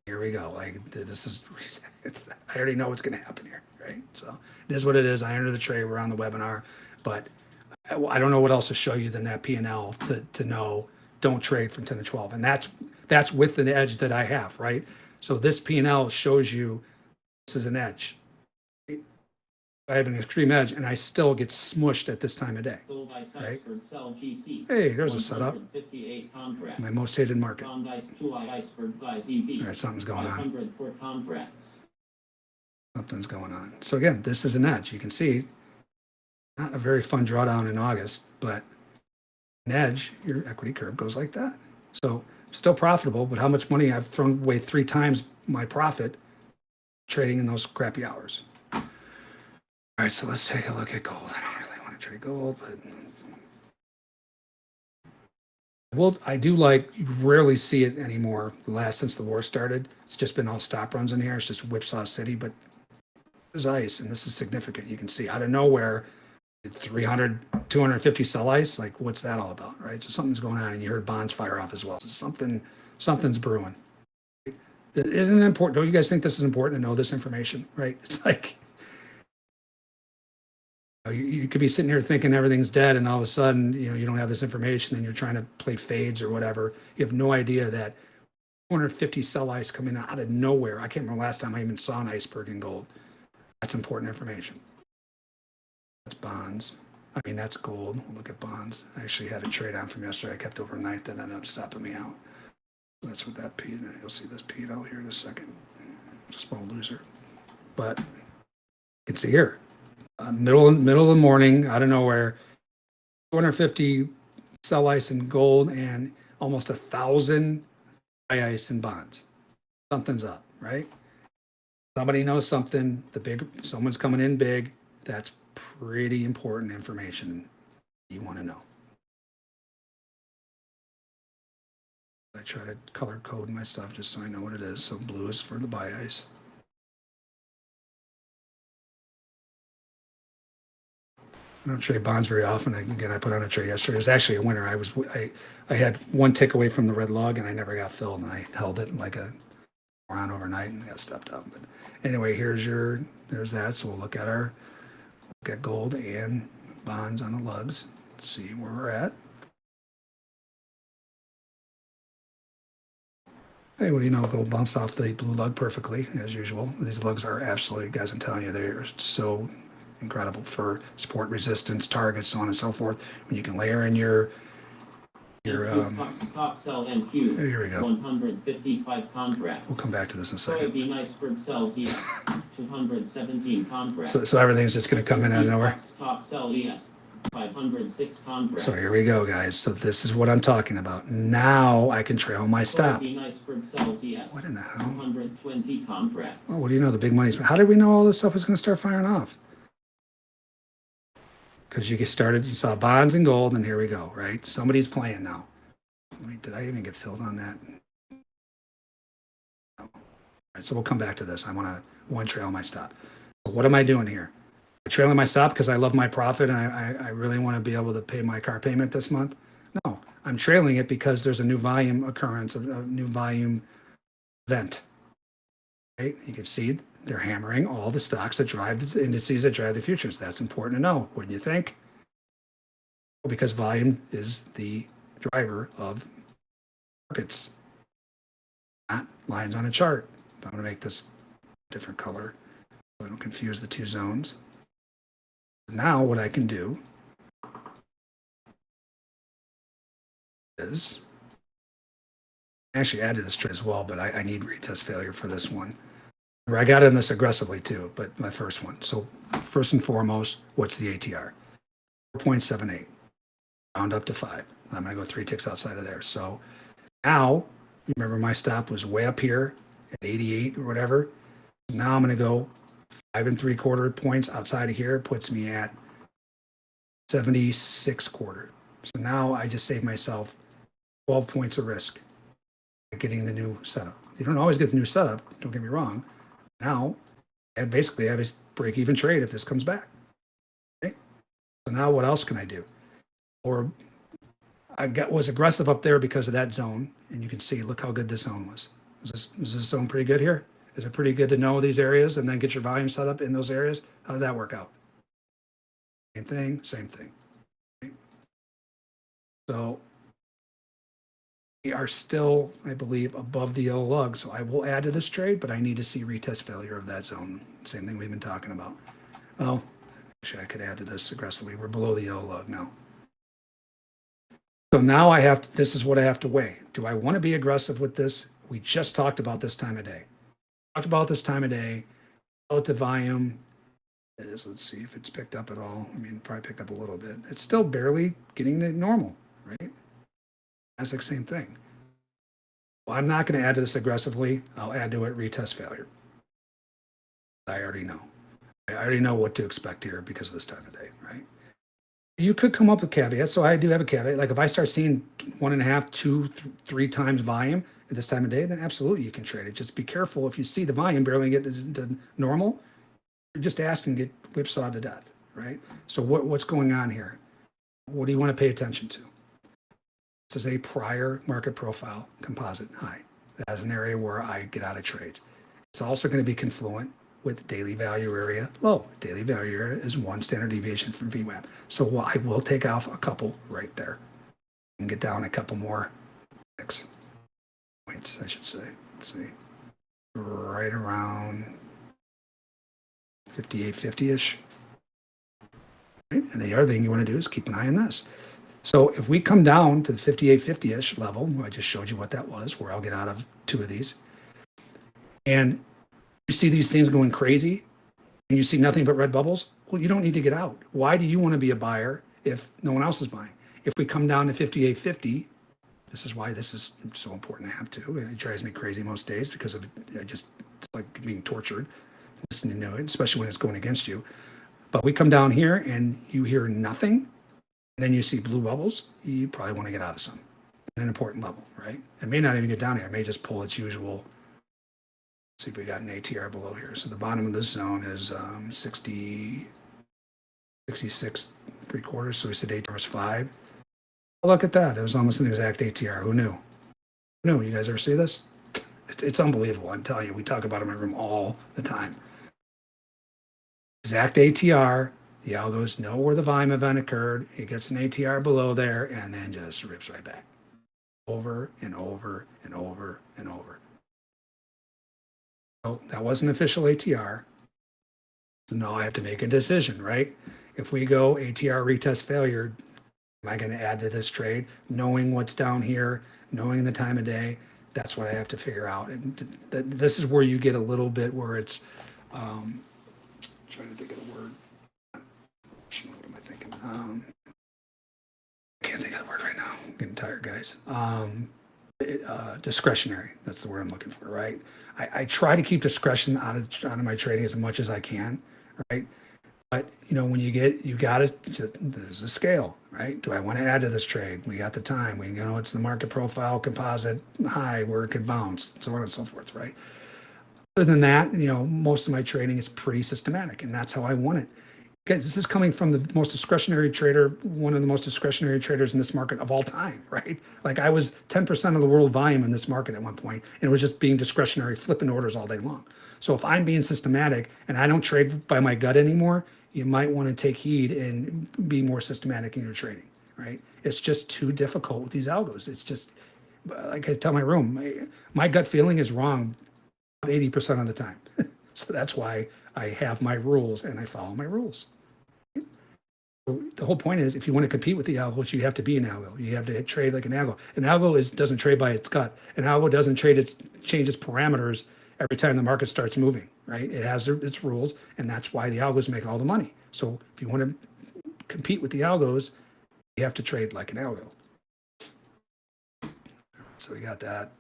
here we go like this is *laughs* i already know what's going to happen here right so it is what it is i enter the trade we're on the webinar but uh, I don't know what else to show you than that P and L to, to know don't trade from 10 to 12. And that's that's with an edge that I have, right? So this P and L shows you this is an edge. I have an extreme edge and I still get smushed at this time of day. Right? Hey, there's a setup. My most hated market. All right, something's going on. Something's going on. So again, this is an edge. You can see not a very fun drawdown in August, but an edge, your equity curve goes like that. So still profitable, but how much money I've thrown away three times my profit trading in those crappy hours. All right, so let's take a look at gold. I don't really want to trade gold, but well, I do like rarely see it anymore. Last since the war started, it's just been all stop runs in here. It's just whipsaw city, but this is ice, and this is significant. You can see out of nowhere, 300, 250 sell ice. Like, what's that all about, right? So something's going on, and you heard bonds fire off as well. So something, something's brewing. It isn't important. Don't you guys think this is important to know this information, right? *laughs* It's like you, you could be sitting here thinking everything's dead, and all of a sudden, you know, you don't have this information, and you're trying to play fades or whatever. You have no idea that 250 sell ice coming out of nowhere. I can't remember last time I even saw an iceberg in gold. That's important information. That's bonds. I mean, that's gold. We'll look at bonds. I actually had a trade on from yesterday. I kept overnight that ended up stopping me out. That's what that P, you'll see this P out here in a second. Small loser. But it's here. Uh, middle, middle of the morning, out of nowhere, 250 sell ice in gold and almost a thousand buy ice in bonds. Something's up, right? Somebody knows something. The big, someone's coming in big. That's pretty important information you want to know. I try to color code my stuff just so I know what it is. So blue is for the buy ice. I don't trade bonds very often. Again, I put on a trade yesterday. It was actually a winner. I was I I had one tick away from the red lug and I never got filled and I held it like a around overnight and got stepped up. But anyway, here's your there's that. So we'll look at our Look at gold and bonds on the lugs. See where we're at. Hey, what do you know? Gold bounced off the blue lug perfectly, as usual. These lugs are absolutely, guys, I'm telling you, they're so incredible for support resistance targets, so on and so forth. When you can layer in your your um, stock, stock sell NQ, here we go. one hundred fifty-five contracts. We'll come back to this in a second. Soybean iceberg sells *laughs* ES, two hundred seventeen contracts. So so everything's just going to come in out of nowhere. Stock sell ES, five hundred six contracts. So here we go, guys. So this is what I'm talking about. Now I can trail my stop. Soybean iceberg sells ES, What in the hell? hundred twenty contracts. Well, what do you know? The big money's. How did we know all this stuff was going to start firing off? Because you get started, you saw bonds and gold, and here we go, right? Somebody's playing now. Wait, did I even get filled on that? No. All right, so we'll come back to this. I want to one trail my stop. So what am I doing here? I'm trailing my stop because I love my profit and I, I, I really want to be able to pay my car payment this month. No, I'm trailing it because there's a new volume occurrence, a, a new volume event. Right? You can see they're hammering all the stocks that drive the indices that drive the futures. That's important to know. Wouldn't you think? Because volume is the driver of markets, not lines on a chart. I'm going to make this different color so I don't confuse the two zones. Now what I can do is actually added this trade as well, but I, I need retest failure for this one. I got in this aggressively too, but my first one. So first and foremost, what's the ATR? 4.78, round up to five. I'm gonna go three ticks outside of there. So now, remember my stop was way up here at 88 or whatever. Now I'm gonna go five and three quarter points outside of here, puts me at 76 quarter. So now I just save myself 12 points of risk getting the new setup. You don't always get the new setup, don't get me wrong. Now, and basically I have a break even trade if this comes back. Okay? So now what else can I do? Or I got was aggressive up there because of that zone, and you can see, look how good this zone was. Is this, is this zone pretty good here? Is it pretty good to know these areas and then get your volume set up in those areas? How did that work out? Same thing, same thing. Okay? So are still, I believe, above the yellow lug. So I will add to this trade, but I need to see retest failure of that zone. Same thing we've been talking about. Oh, actually, I could add to this aggressively. We're below the yellow lug now. So now I have, to, this is what I have to weigh. Do I want to be aggressive with this? We just talked about this time of day. Talked about this time of day. Relative volume is, let's see if it's picked up at all. I mean, probably picked up a little bit. It's still barely getting to normal, right? Same thing. Well, I'm not going to add to this aggressively. I'll add to it retest failure. I already know. I already know what to expect here because of this time of day, right? You could come up with caveats. So I do have a caveat. Like if I start seeing one and a half, two, th- three times volume at this time of day, then absolutely you can trade it. Just be careful if you see the volume barely get to normal, you're just asking to get whipsawed to death, right? So what, what's going on here? What do you want to pay attention to? This is a prior market profile composite high. That is an area where I get out of trades. It's also going to be confluent with daily value area low. Daily value area is one standard deviation from VWAP. So I will take off a couple right there and get down a couple more six points, I should say. Let's see. Right around 5850-ish. Right? And the other thing you want to do is keep an eye on this. So if we come down to the 5850-ish level, I just showed you what that was, where I'll get out of two of these. And you see these things going crazy and you see nothing but red bubbles, well, you don't need to get out. Why do you want to be a buyer if no one else is buying? If we come down to 5850, this is why this is so important to have to. And it drives me crazy most days because of I just it's like being tortured listening to it, especially when it's going against you. But we come down here and you hear nothing, then you see blue bubbles, you probably want to get out of some at an important level, right? It may not even get down here. It may just pull its usual. See if we got an ATR below here. So the bottom of this zone is um, 60, 66, three quarters. So we said ATR was five. Oh, look at that. It was almost an exact ATR. Who knew? Who knew? You guys ever see this? It's, it's unbelievable. I'm telling you, we talk about it in my room all the time. Exact ATR. The algos know where the volume event occurred. It gets an ATR below there and then just rips right back. Over and over and over and over. So that wasn't official ATR. So Now I have to make a decision, right? If we go ATR retest failure, am I going to add to this trade? Knowing what's down here, knowing the time of day, that's what I have to figure out. And th- th- this is where you get a little bit where it's, um, trying to think of the word. What am I thinking? Um, I can't think of the word right now. I'm getting tired, guys. Um, it, uh, discretionary. That's the word I'm looking for, right? I, I try to keep discretion out of out of my trading as much as I can, right? But you know, when you get, you got to. There's a scale, right? Do I want to add to this trade? We got the time. We you know it's the market profile composite high where it could bounce, so on and so forth, right? Other than that, you know, most of my trading is pretty systematic, and that's how I want it. Because this is coming from the most discretionary trader, one of the most discretionary traders in this market of all time, right? Like I was 10% of the world volume in this market at one point, and it was just being discretionary, flipping orders all day long. So if I'm being systematic and I don't trade by my gut anymore, you might want to take heed and be more systematic in your trading, right? It's just too difficult with these algos. It's just, like I tell my room, my, my gut feeling is wrong 80% of the time. So that's why I have my rules and I follow my rules. The whole point is if you want to compete with the algos, you have to be an algo. You have to trade like an algo. An algo is doesn't trade by its gut. An algo doesn't trade its change its parameters every time the market starts moving, right? It has its rules, and that's why the algos make all the money. So if you want to compete with the algos, you have to trade like an algo. So we got that.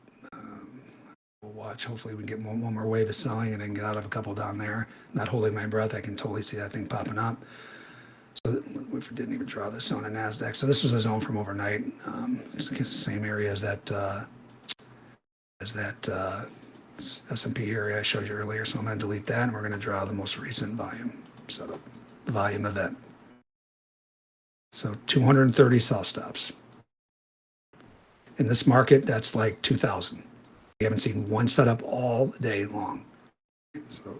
We'll watch. Hopefully, we can get one, one more wave of selling and then get out of a couple down there. Not holding my breath. I can totally see that thing popping up. So we didn't even draw this zone on Nasdaq. So this was a zone from overnight. Um, it's the same area as that uh, as that uh, S&P area I showed you earlier. So I'm going to delete that, and we're going to draw the most recent volume setup, volume event. So 230 sell stops. In this market, that's like 2,000. We haven't seen one setup all day long. So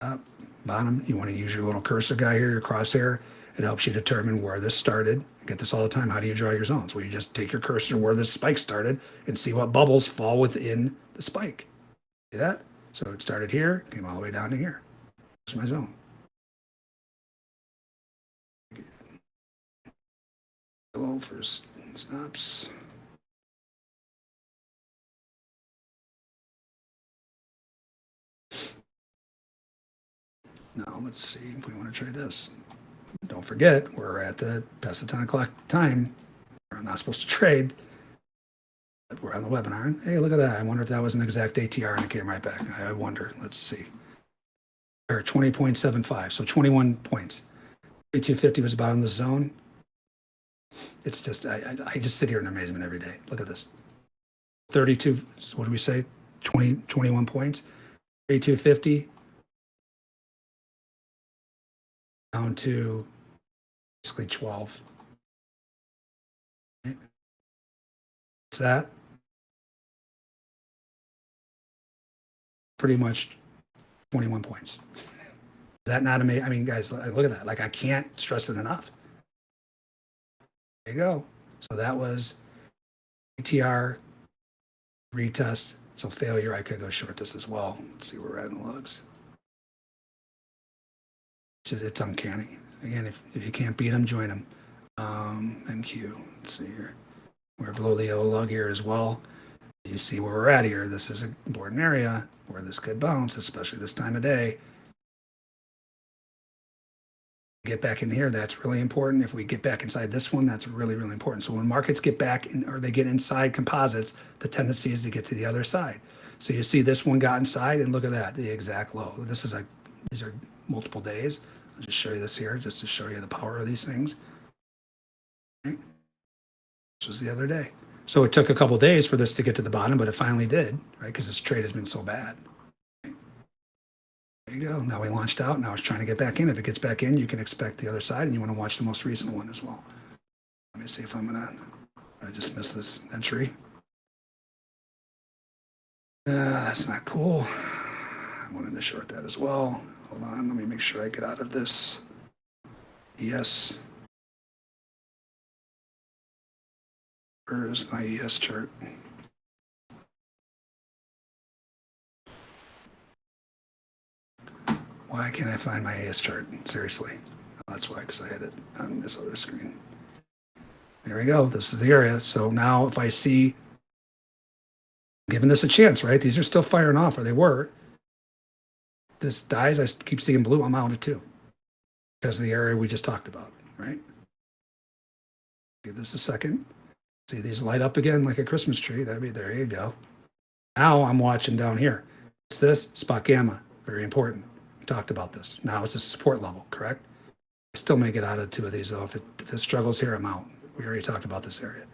uh, up, bottom, you want to use your little cursor guy here, your crosshair. It helps you determine where this started. I get this all the time. How do you draw your zones? Well, you just take your cursor where this spike started and see what bubbles fall within the spike. See that? So it started here, came all the way down to here. There's my zone. Hello for stops. Now, let's see if we want to trade this. Don't forget, we're at the past the 10 o'clock time. We're not supposed to trade. But we're on the webinar. Hey, look at that. I wonder if that was an exact ATR and it came right back. I wonder. Let's see. Or 20.75, so 21 points. 3250 was about in the zone. It's just, I, I, I just sit here in amazement every day. Look at this. 32, what do we say? 20, 21 points. 3250 down to basically 12. Right. What's that? Pretty much 21 points. Is that not amazing? I mean, guys, look at that. Like, I can't stress it enough. There you go. So that was ATR retest. So failure, I could go short this as well. Let's see where we're at in the lugs. It's, it's uncanny. Again, if, if you can't beat them, join them. Um, NQ, let's see here. We're below the yellow lug here as well. You see where we're at here. This is a important area where this could bounce, especially this time of day. Get back in here, that's really important. If we get back inside this one, that's really, really important. So when markets get back in, or they get inside composites, the tendency is to get to the other side. So you see this one got inside and look at that, the exact low. This is a, these are multiple days. I'll just show you this here, just to show you the power of these things. This was the other day. So it took a couple days for this to get to the bottom, but it finally did, right? Because this trade has been so bad. There you go. Now we launched out. Now it's trying to get back in. If it gets back in, you can expect the other side, and you want to watch the most recent one as well. Let me see if I'm gonna. I just missed this entry. Uh, that's not cool. I wanted to short that as well. Hold on. Let me make sure I get out of this. Yes. Where is my ES chart? Why can't I find my ES chart? Seriously. That's why, because I had it on this other screen. There we go. This is the area. So now if I see, giving this a chance, right? These are still firing off, or they were. This dies, I keep seeing blue, I'm out of two. Because of the area we just talked about, right? Give this a second. See these light up again like a Christmas tree. That'd be, there you go. Now I'm watching down here. It's this spot gamma, very important. We talked about this. Now it's a support level, correct? I still may get out of two of these though. If it, if it struggles here, I'm out. We already talked about this area.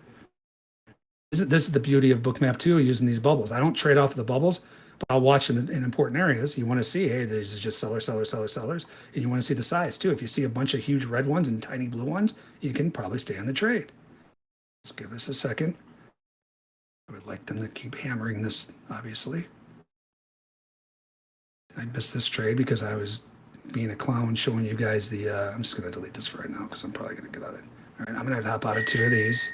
This is, this is the beauty of Bookmap 2 using these bubbles. I don't trade off of the bubbles, but I'll watch in, in important areas. You want to see, hey, these are just sellers, sellers, sellers, sellers. And you want to see the size too. If you see a bunch of huge red ones and tiny blue ones, you can probably stay on the trade. Let's give this a second. I would like them to keep hammering this, obviously. I missed this trade because I was being a clown showing you guys the, uh, I'm just going to delete this for right now because I'm probably going to get out of it. All right, I'm going to hop out of two of these.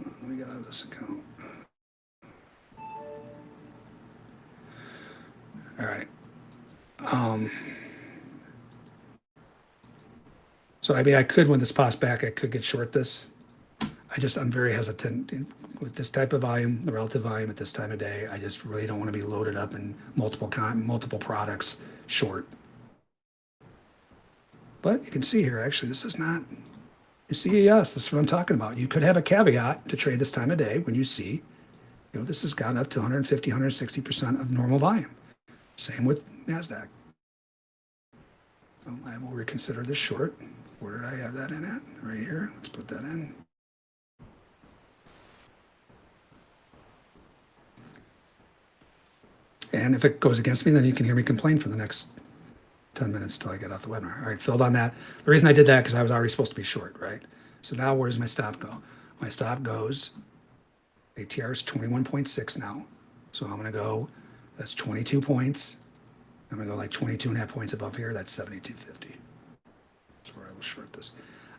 Let me get out of this account. All right. Um, so I mean, I could, when this pops back, I could get short this. I just, I'm very hesitant with this type of volume, the relative volume at this time of day. I just really don't want to be loaded up in multiple multiple products short. But you can see here, actually, this is not, you see, yes, this is what I'm talking about. You could have a caveat to trade this time of day when you see, you know, this has gone up to 150, 160% of normal volume. Same with NASDAQ. So I will reconsider this short. Where did I have that in at? Right here. Let's put that in. And if it goes against me, then you can hear me complain for the next 10 minutes till I get off the webinar. All right, filled on that. The reason I did that because I was already supposed to be short, right? So now where does my stop go? My stop goes, ATR is 21.6 now. So I'm going to go, that's 22 points. I'm to go like 22 and a half points above here. That's 72.50. That's where I will short this.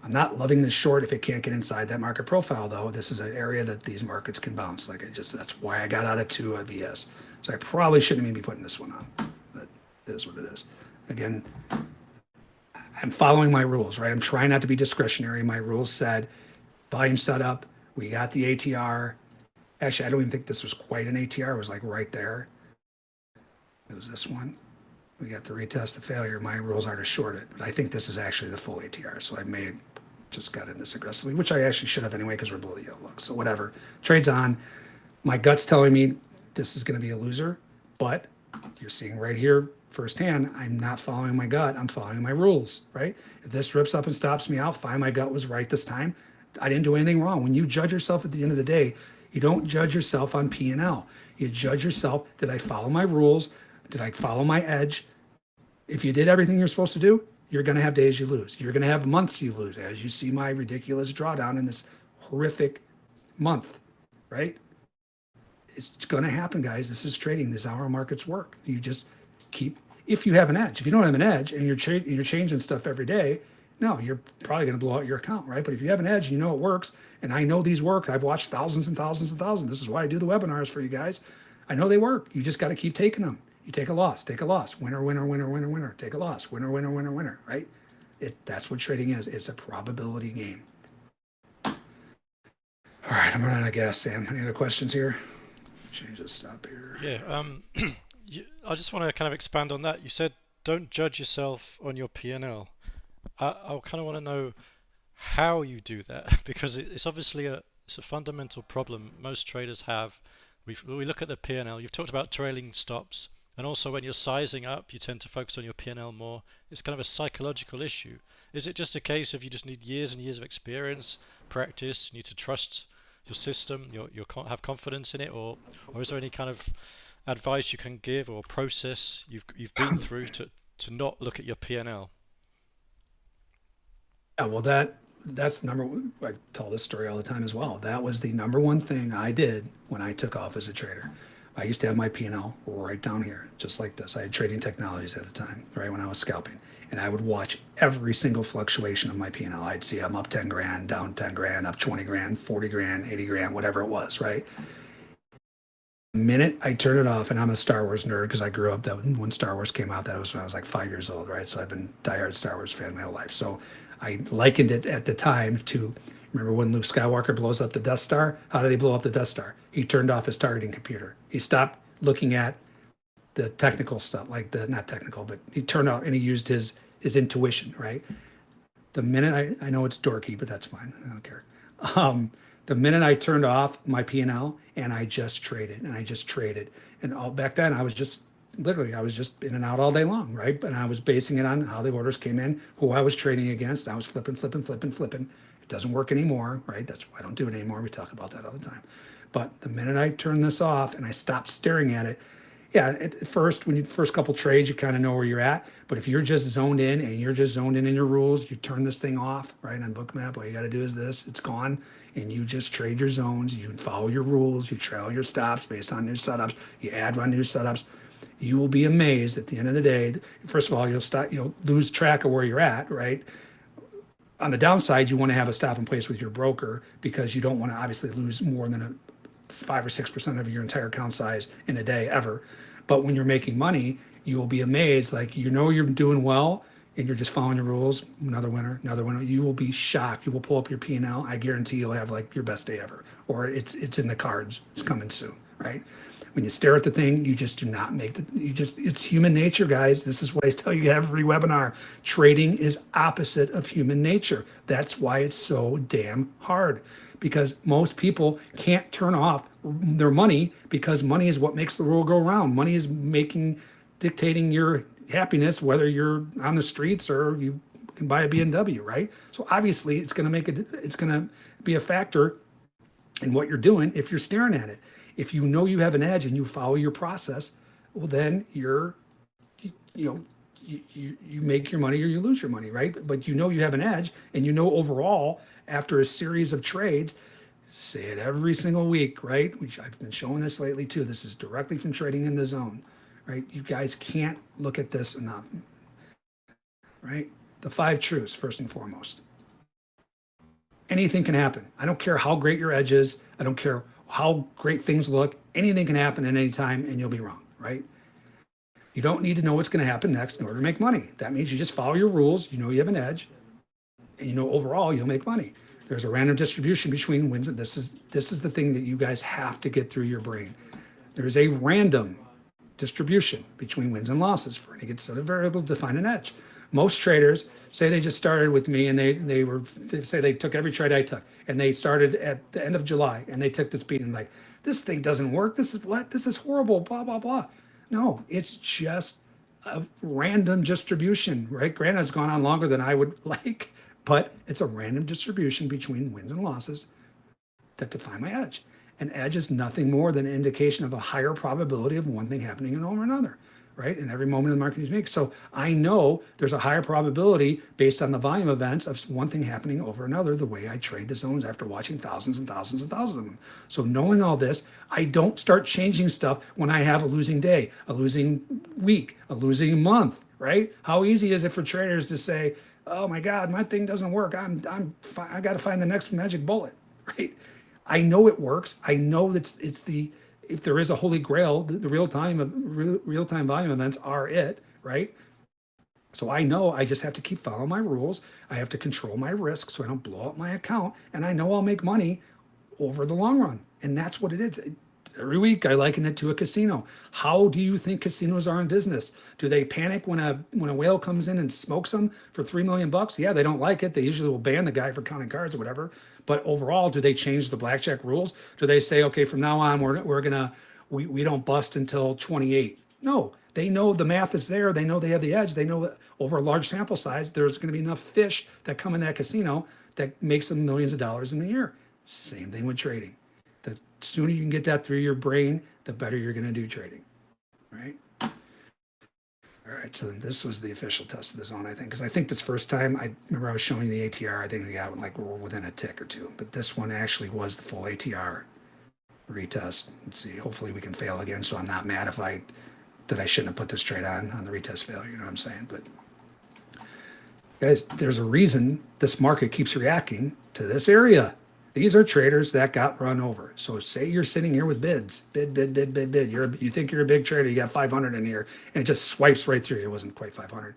I'm not loving this short if it can't get inside that market profile, though. This is an area that these markets can bounce. Like I just, that's why I got out of two VS. So I probably shouldn't even be putting this one on, but it is what it is. Again, I'm following my rules, right? I'm trying not to be discretionary. My rules said volume setup. We got the ATR. Actually, I don't even think this was quite an ATR. It was like right there. It was this one. We got the retest, the failure. My rules are to short it, but I think this is actually the full ATR. So I may have just got in this aggressively, which I actually should have anyway because we're below the yellow lug. So whatever. Trade's on. My gut's telling me this is going to be a loser, but you're seeing right here firsthand, I'm not following my gut. I'm following my rules, right? If this rips up and stops me out, fine, my gut was right this time. I didn't do anything wrong. When you judge yourself at the end of the day, you don't judge yourself on P and L. You judge yourself, did I follow my rules? Did I follow my edge? If you did everything you're supposed to do, you're going to have days you lose. You're going to have months you lose, as you see my ridiculous drawdown in this horrific month, right? It's going to happen, guys. This is trading. This is how our markets work. You just keep, if you have an edge. If you don't have an edge and you're, cha- you're changing stuff every day, no, you're probably going to blow out your account, right? But if you have an edge, you know it works. And I know these work. I've watched thousands and thousands and thousands. This is why I do the webinars for you guys. I know they work. You just got to keep taking them. You take a loss, take a loss, winner, winner, winner, winner, winner, take a loss, winner, winner, winner, winner, right? It, that's what trading is. It's a probability game. All right, I'm running out of gas, Sam. Any other questions here? Change the stop here. Yeah, um, *clears throat* you, I just want to kind of expand on that. You said don't judge yourself on your P&L. I, I kind of want to know how you do that *laughs* because it, it's obviously a it's a fundamental problem most traders have. We we look at the P&L. You've talked about trailing stops, and also when you're sizing up, you tend to focus on your P&L more. It's kind of a psychological issue. Is it just a case of you just need years and years of experience, practice, you need to trust your system, your your have confidence in it, or or is there any kind of advice you can give or process you've you've been *coughs* through to to not look at your P&L? Yeah, well, that that's number. one- I tell this story all the time as well. That was the number one thing I did when I took off as a trader. I used to have my P&L right down here, just like this. I had trading technologies at the time, right when I was scalping, and I would watch every single fluctuation of my P&L. I'd see I'm up 10 grand, down 10 grand, up 20 grand, 40 grand, 80 grand, whatever it was, right? minute I turn it off, and I'm a Star Wars nerd because I grew up that when Star Wars came out, that was when I was like five years old, right? So I've been diehard Star Wars fan my whole life. So I likened it at the time to remember when Luke Skywalker blows up the Death Star? How did he blow up the Death Star? He turned off his targeting computer. He stopped looking at the technical stuff, like the not technical, but he turned off and he used his his intuition, right? The minute I, I know it's dorky, but that's fine. I don't care. Um, the minute I turned off my P&L and I just traded and I just traded. And all back then I was just literally I was just in and out all day long, right? And I was basing it on how the orders came in, who I was trading against. I was flipping, flipping, flipping, flipping. It doesn't work anymore, right? That's why I don't do it anymore. We talk about that all the time. But the minute I turn this off and I stop staring at it, yeah, at first, when you first couple trades, you kind of know where you're at. But if you're just zoned in and you're just zoned in in your rules, you turn this thing off, right? On Bookmap, all you got to do is this, it's gone. And you just trade your zones, you follow your rules, you trail your stops based on new setups, you add on new setups. You will be amazed at the end of the day. First of all, you'll start, you'll lose track of where you're at, right? On the downside, you want to have a stop in place with your broker because you don't want to obviously lose more than a five or six percent of your entire account size in a day ever. But when you're making money, you will be amazed. Like you know you're doing well and you're just following the rules. Another winner, another winner. You will be shocked. You will pull up your P and L. I guarantee you'll have like your best day ever, or it's it's in the cards. It's coming soon, right? When you stare at the thing, you just do not make the. You just it's human nature, guys. This is what I tell you every webinar. Trading is opposite of human nature. That's why it's so damn hard because most people can't turn off their money because money is what makes the world go around. Money is making, dictating your happiness, whether you're on the streets or you can buy a BMW, right? So obviously it's going to make it, it's going to be a factor in what you're doing if you're staring at it. If you know you have an edge and you follow your process, well, then you're, you, you know, you, you make your money or you lose your money, right? But you know you have an edge and you know overall after a series of trades, say it every single week, right? Which I've been showing this lately too. This is directly from trading in the zone, right? You guys can't look at this enough, right? The five truths, first and foremost. Anything can happen. I don't care how great your edge is. I don't care how great things look. Anything can happen at any time and you'll be wrong, right? You don't need to know what's going to happen next in order to make money. That means you just follow your rules. You know you have an edge you know overall you'll make money. There's a random distribution between wins. And this is this is the thing that you guys have to get through your brain. There is a random distribution between wins and losses for any given set of variables to find an edge. Most traders say they just started with me and they they were they say they took every trade I took and they started at the end of July and they took this beat and like this thing doesn't work. This is what this is horrible. Blah blah blah. No, it's just a random distribution, right? Granted, it's gone on longer than I would *laughs* like, but it's a random distribution between wins and losses that define my edge. An edge is nothing more than an indication of a higher probability of one thing happening over another, right? In every moment of the market you make. So I know there's a higher probability based on the volume events of one thing happening over another, the way I trade the zones after watching thousands and thousands and thousands of them. So knowing all this, I don't start changing stuff when I have a losing day, a losing week, a losing month, right? How easy is it for traders to say, oh my God, my thing doesn't work. I'm, I'm, I got to find the next magic bullet, *laughs* right? I know it works. I know that it's, the, if there is a holy grail, the, the real time of real, real time volume events are it, right? So I know I just have to keep following my rules. I have to control my risk so I don't blow up my account. And I know I'll make money over the long run. And that's what it is every week I liken it to a casino. How do you think casinos are in business? Do they panic when a when a whale comes in and smokes them for three million bucks? Yeah, they don't like it. They usually will ban the guy for counting cards or whatever. But overall, do they change the blackjack rules? Do they say, okay, from now on we're we're gonna we, we don't bust until 28? No, they know the math is there. They know they have the edge. They know that over a large sample size, there's going to be enough fish that come in that casino that makes them millions of dollars in a year. Same thing with trading sooner you can get that through your brain, the better you're going to do trading, right? All right, so this was the official test of the zone, I think, because I think this first time, I remember I was showing the ATR, I think we got like within a tick or two, but this one actually was the full ATR retest. Let's see, hopefully we can fail again, so I'm not mad if I, that I shouldn't have put this trade on, on the retest failure, you know what I'm saying? But guys, there's a reason this market keeps reacting to this area. These are traders that got run over. So say you're sitting here with bids, bid, bid, bid, bid, bid. You're you think you're a big trader, you got 500 in here, and it just swipes right through. It wasn't quite 500.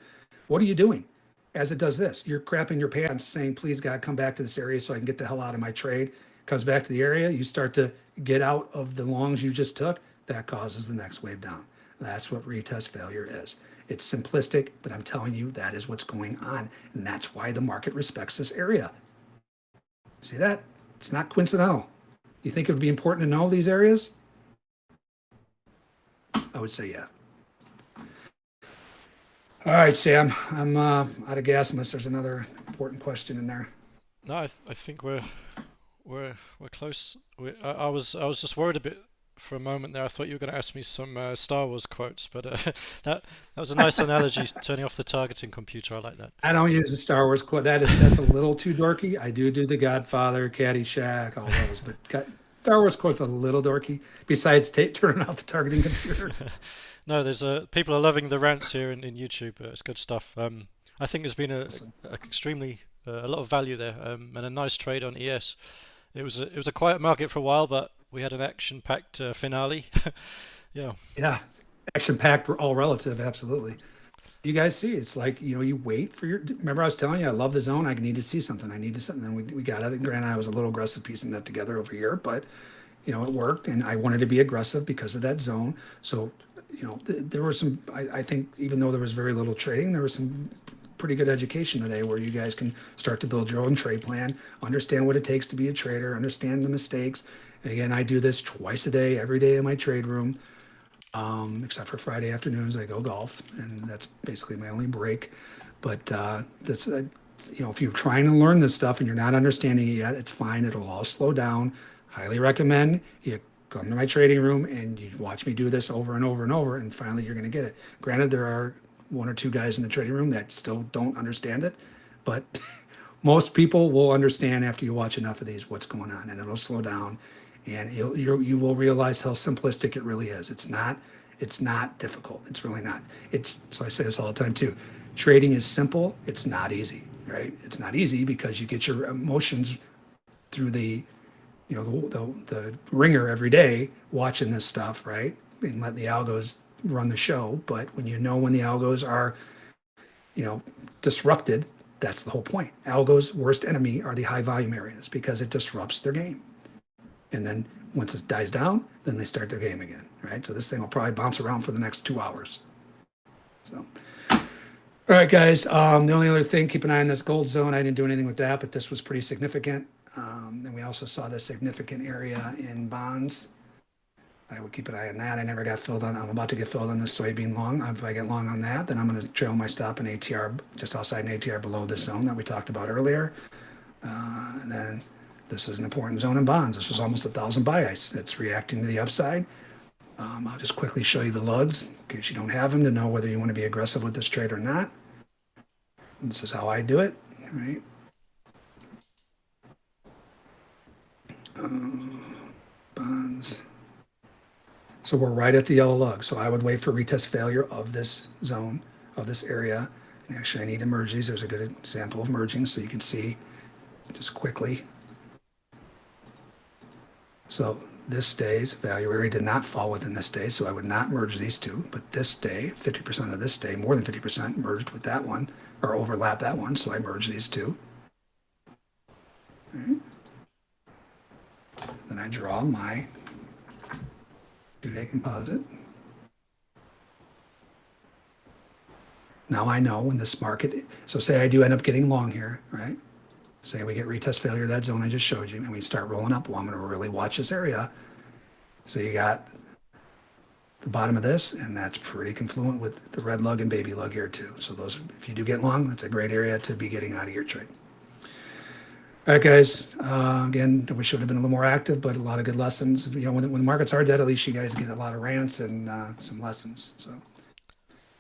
What are you doing? As it does this, you're crapping your pants, saying, "Please God, come back to this area so I can get the hell out of my trade." Comes back to the area, you start to get out of the longs you just took. That causes the next wave down. That's what retest failure is. It's simplistic, but I'm telling you that is what's going on, and that's why the market respects this area. See that? It's not coincidental. You think it would be important to know these areas? I would say yeah. All right, Sam, I'm uh, out of gas unless there's another important question in there. No, I, th I think we're we're we're close. We, I, I, was I was just worried a bit for a moment there. I thought you were going to ask me some uh, Star Wars quotes, but uh, *laughs* that that was a nice analogy. *laughs* Turning off the targeting computer, I like that. I don't use the Star Wars quote. That is that's a little too dorky. I do do the Godfather, Caddyshack, all those, but Star Wars quotes a little dorky. Besides, turning off the targeting computer. *laughs* no, there's a people are loving the rants here in, in YouTube. Uh, it's good stuff. Um, I think there's been a, a extremely uh, a lot of value there um, and a nice trade on ES. It was a, it was a quiet market for a while, but we had an action-packed uh, finale. *laughs* yeah. Yeah, action-packed. All relative, absolutely. You guys see, it's like you know, you wait for your. Remember, I was telling you, I love the zone. I need to see something. I need to something. Then we we got it. And granted, I was a little aggressive piecing that together over here, but you know, it worked, and I wanted to be aggressive because of that zone. So you know, th there were some. I, I think even though there was very little trading, there was some pretty good education today where you guys can start to build your own trade plan, understand what it takes to be a trader, understand the mistakes, Again, I do this twice a day, every day in my trade room, um, except for Friday afternoons. I go golf, and that's basically my only break. But uh, that's, uh, you know, if you're trying to learn this stuff and you're not understanding it yet, it's fine. It'll all slow down. Highly recommend you come to my trading room and you watch me do this over and over and over, and finally you're going to get it. Granted, there are one or two guys in the trading room that still don't understand it, but *laughs* most people will understand after you watch enough of these what's going on, and it'll slow down and you'll, you you will realize how simplistic it really is. It's not it's not difficult. It's really not. It's so I say this all the time too. Trading is simple. It's not easy, right? It's not easy because you get your emotions through the you know the, the, the ringer every day watching this stuff, right? And let the algos run the show. But when you know when the algos are you know disrupted, that's the whole point. Algos' worst enemy are the high volume areas because it disrupts their game. And then once it dies down, then they start their game again, right? So this thing will probably bounce around for the next two hours. So, all right, guys. Um, the only other thing, keep an eye on this gold zone. I didn't do anything with that, but this was pretty significant. Um, and we also saw this significant area in bonds. I would keep an eye on that. I never got filled on. I'm about to get filled on this soybean long. If I get long on that, then I'm going to trail my stop in ATR just outside an ATR below this zone that we talked about earlier. Uh, and then this is an important zone in bonds. This was almost a thousand buy ice. It's reacting to the upside. Um, I'll just quickly show you the lugs in case you don't have them to know whether you want to be aggressive with this trade or not. This is how I do it, right? Uh, bonds. So we're right at the yellow lug. So I would wait for retest failure of this zone, of this area. And actually I need to merge these. There's a good example of merging so you can see just quickly so this day's value area did not fall within this day, so I would not merge these two. But this day, 50% of this day, more than 50% merged with that one, or overlap that one, so I merge these two. Right. Then I draw my two-day composite. Now I know when this market, so say I do end up getting long here, right? Say we get retest failure, that zone I just showed you, and we start rolling up. Well, I'm going to really watch this area. So you got the bottom of this, and that's pretty confluent with the red lug and baby lug here too. So those, if you do get long, that's a great area to be getting out of your trade. All right, guys. Uh, again, I would have been a little more active, but a lot of good lessons. You know, when, when the markets are dead, at least you guys get a lot of rants and uh, some lessons. So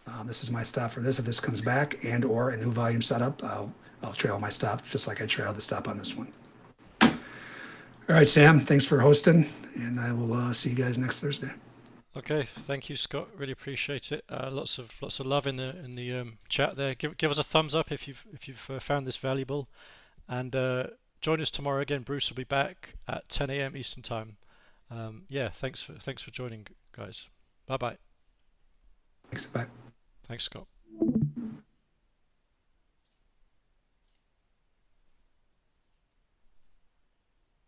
um, this is my stop for this. If this comes back and or a new volume setup, I'll trail my stop just like I trailed the stop on this one. All right, Sam, thanks for hosting, and I will uh, see you guys next Thursday. Okay, thank you, Scott. Really appreciate it. Uh, lots of lots of love in the in the um, chat there. Give give us a thumbs up if you've if you've uh, found this valuable, and uh, join us tomorrow again. Bruce will be back at 10 a.m. Eastern time. Um, yeah, thanks for thanks for joining, guys. Bye bye. Thanks, bye. Thanks, Scott.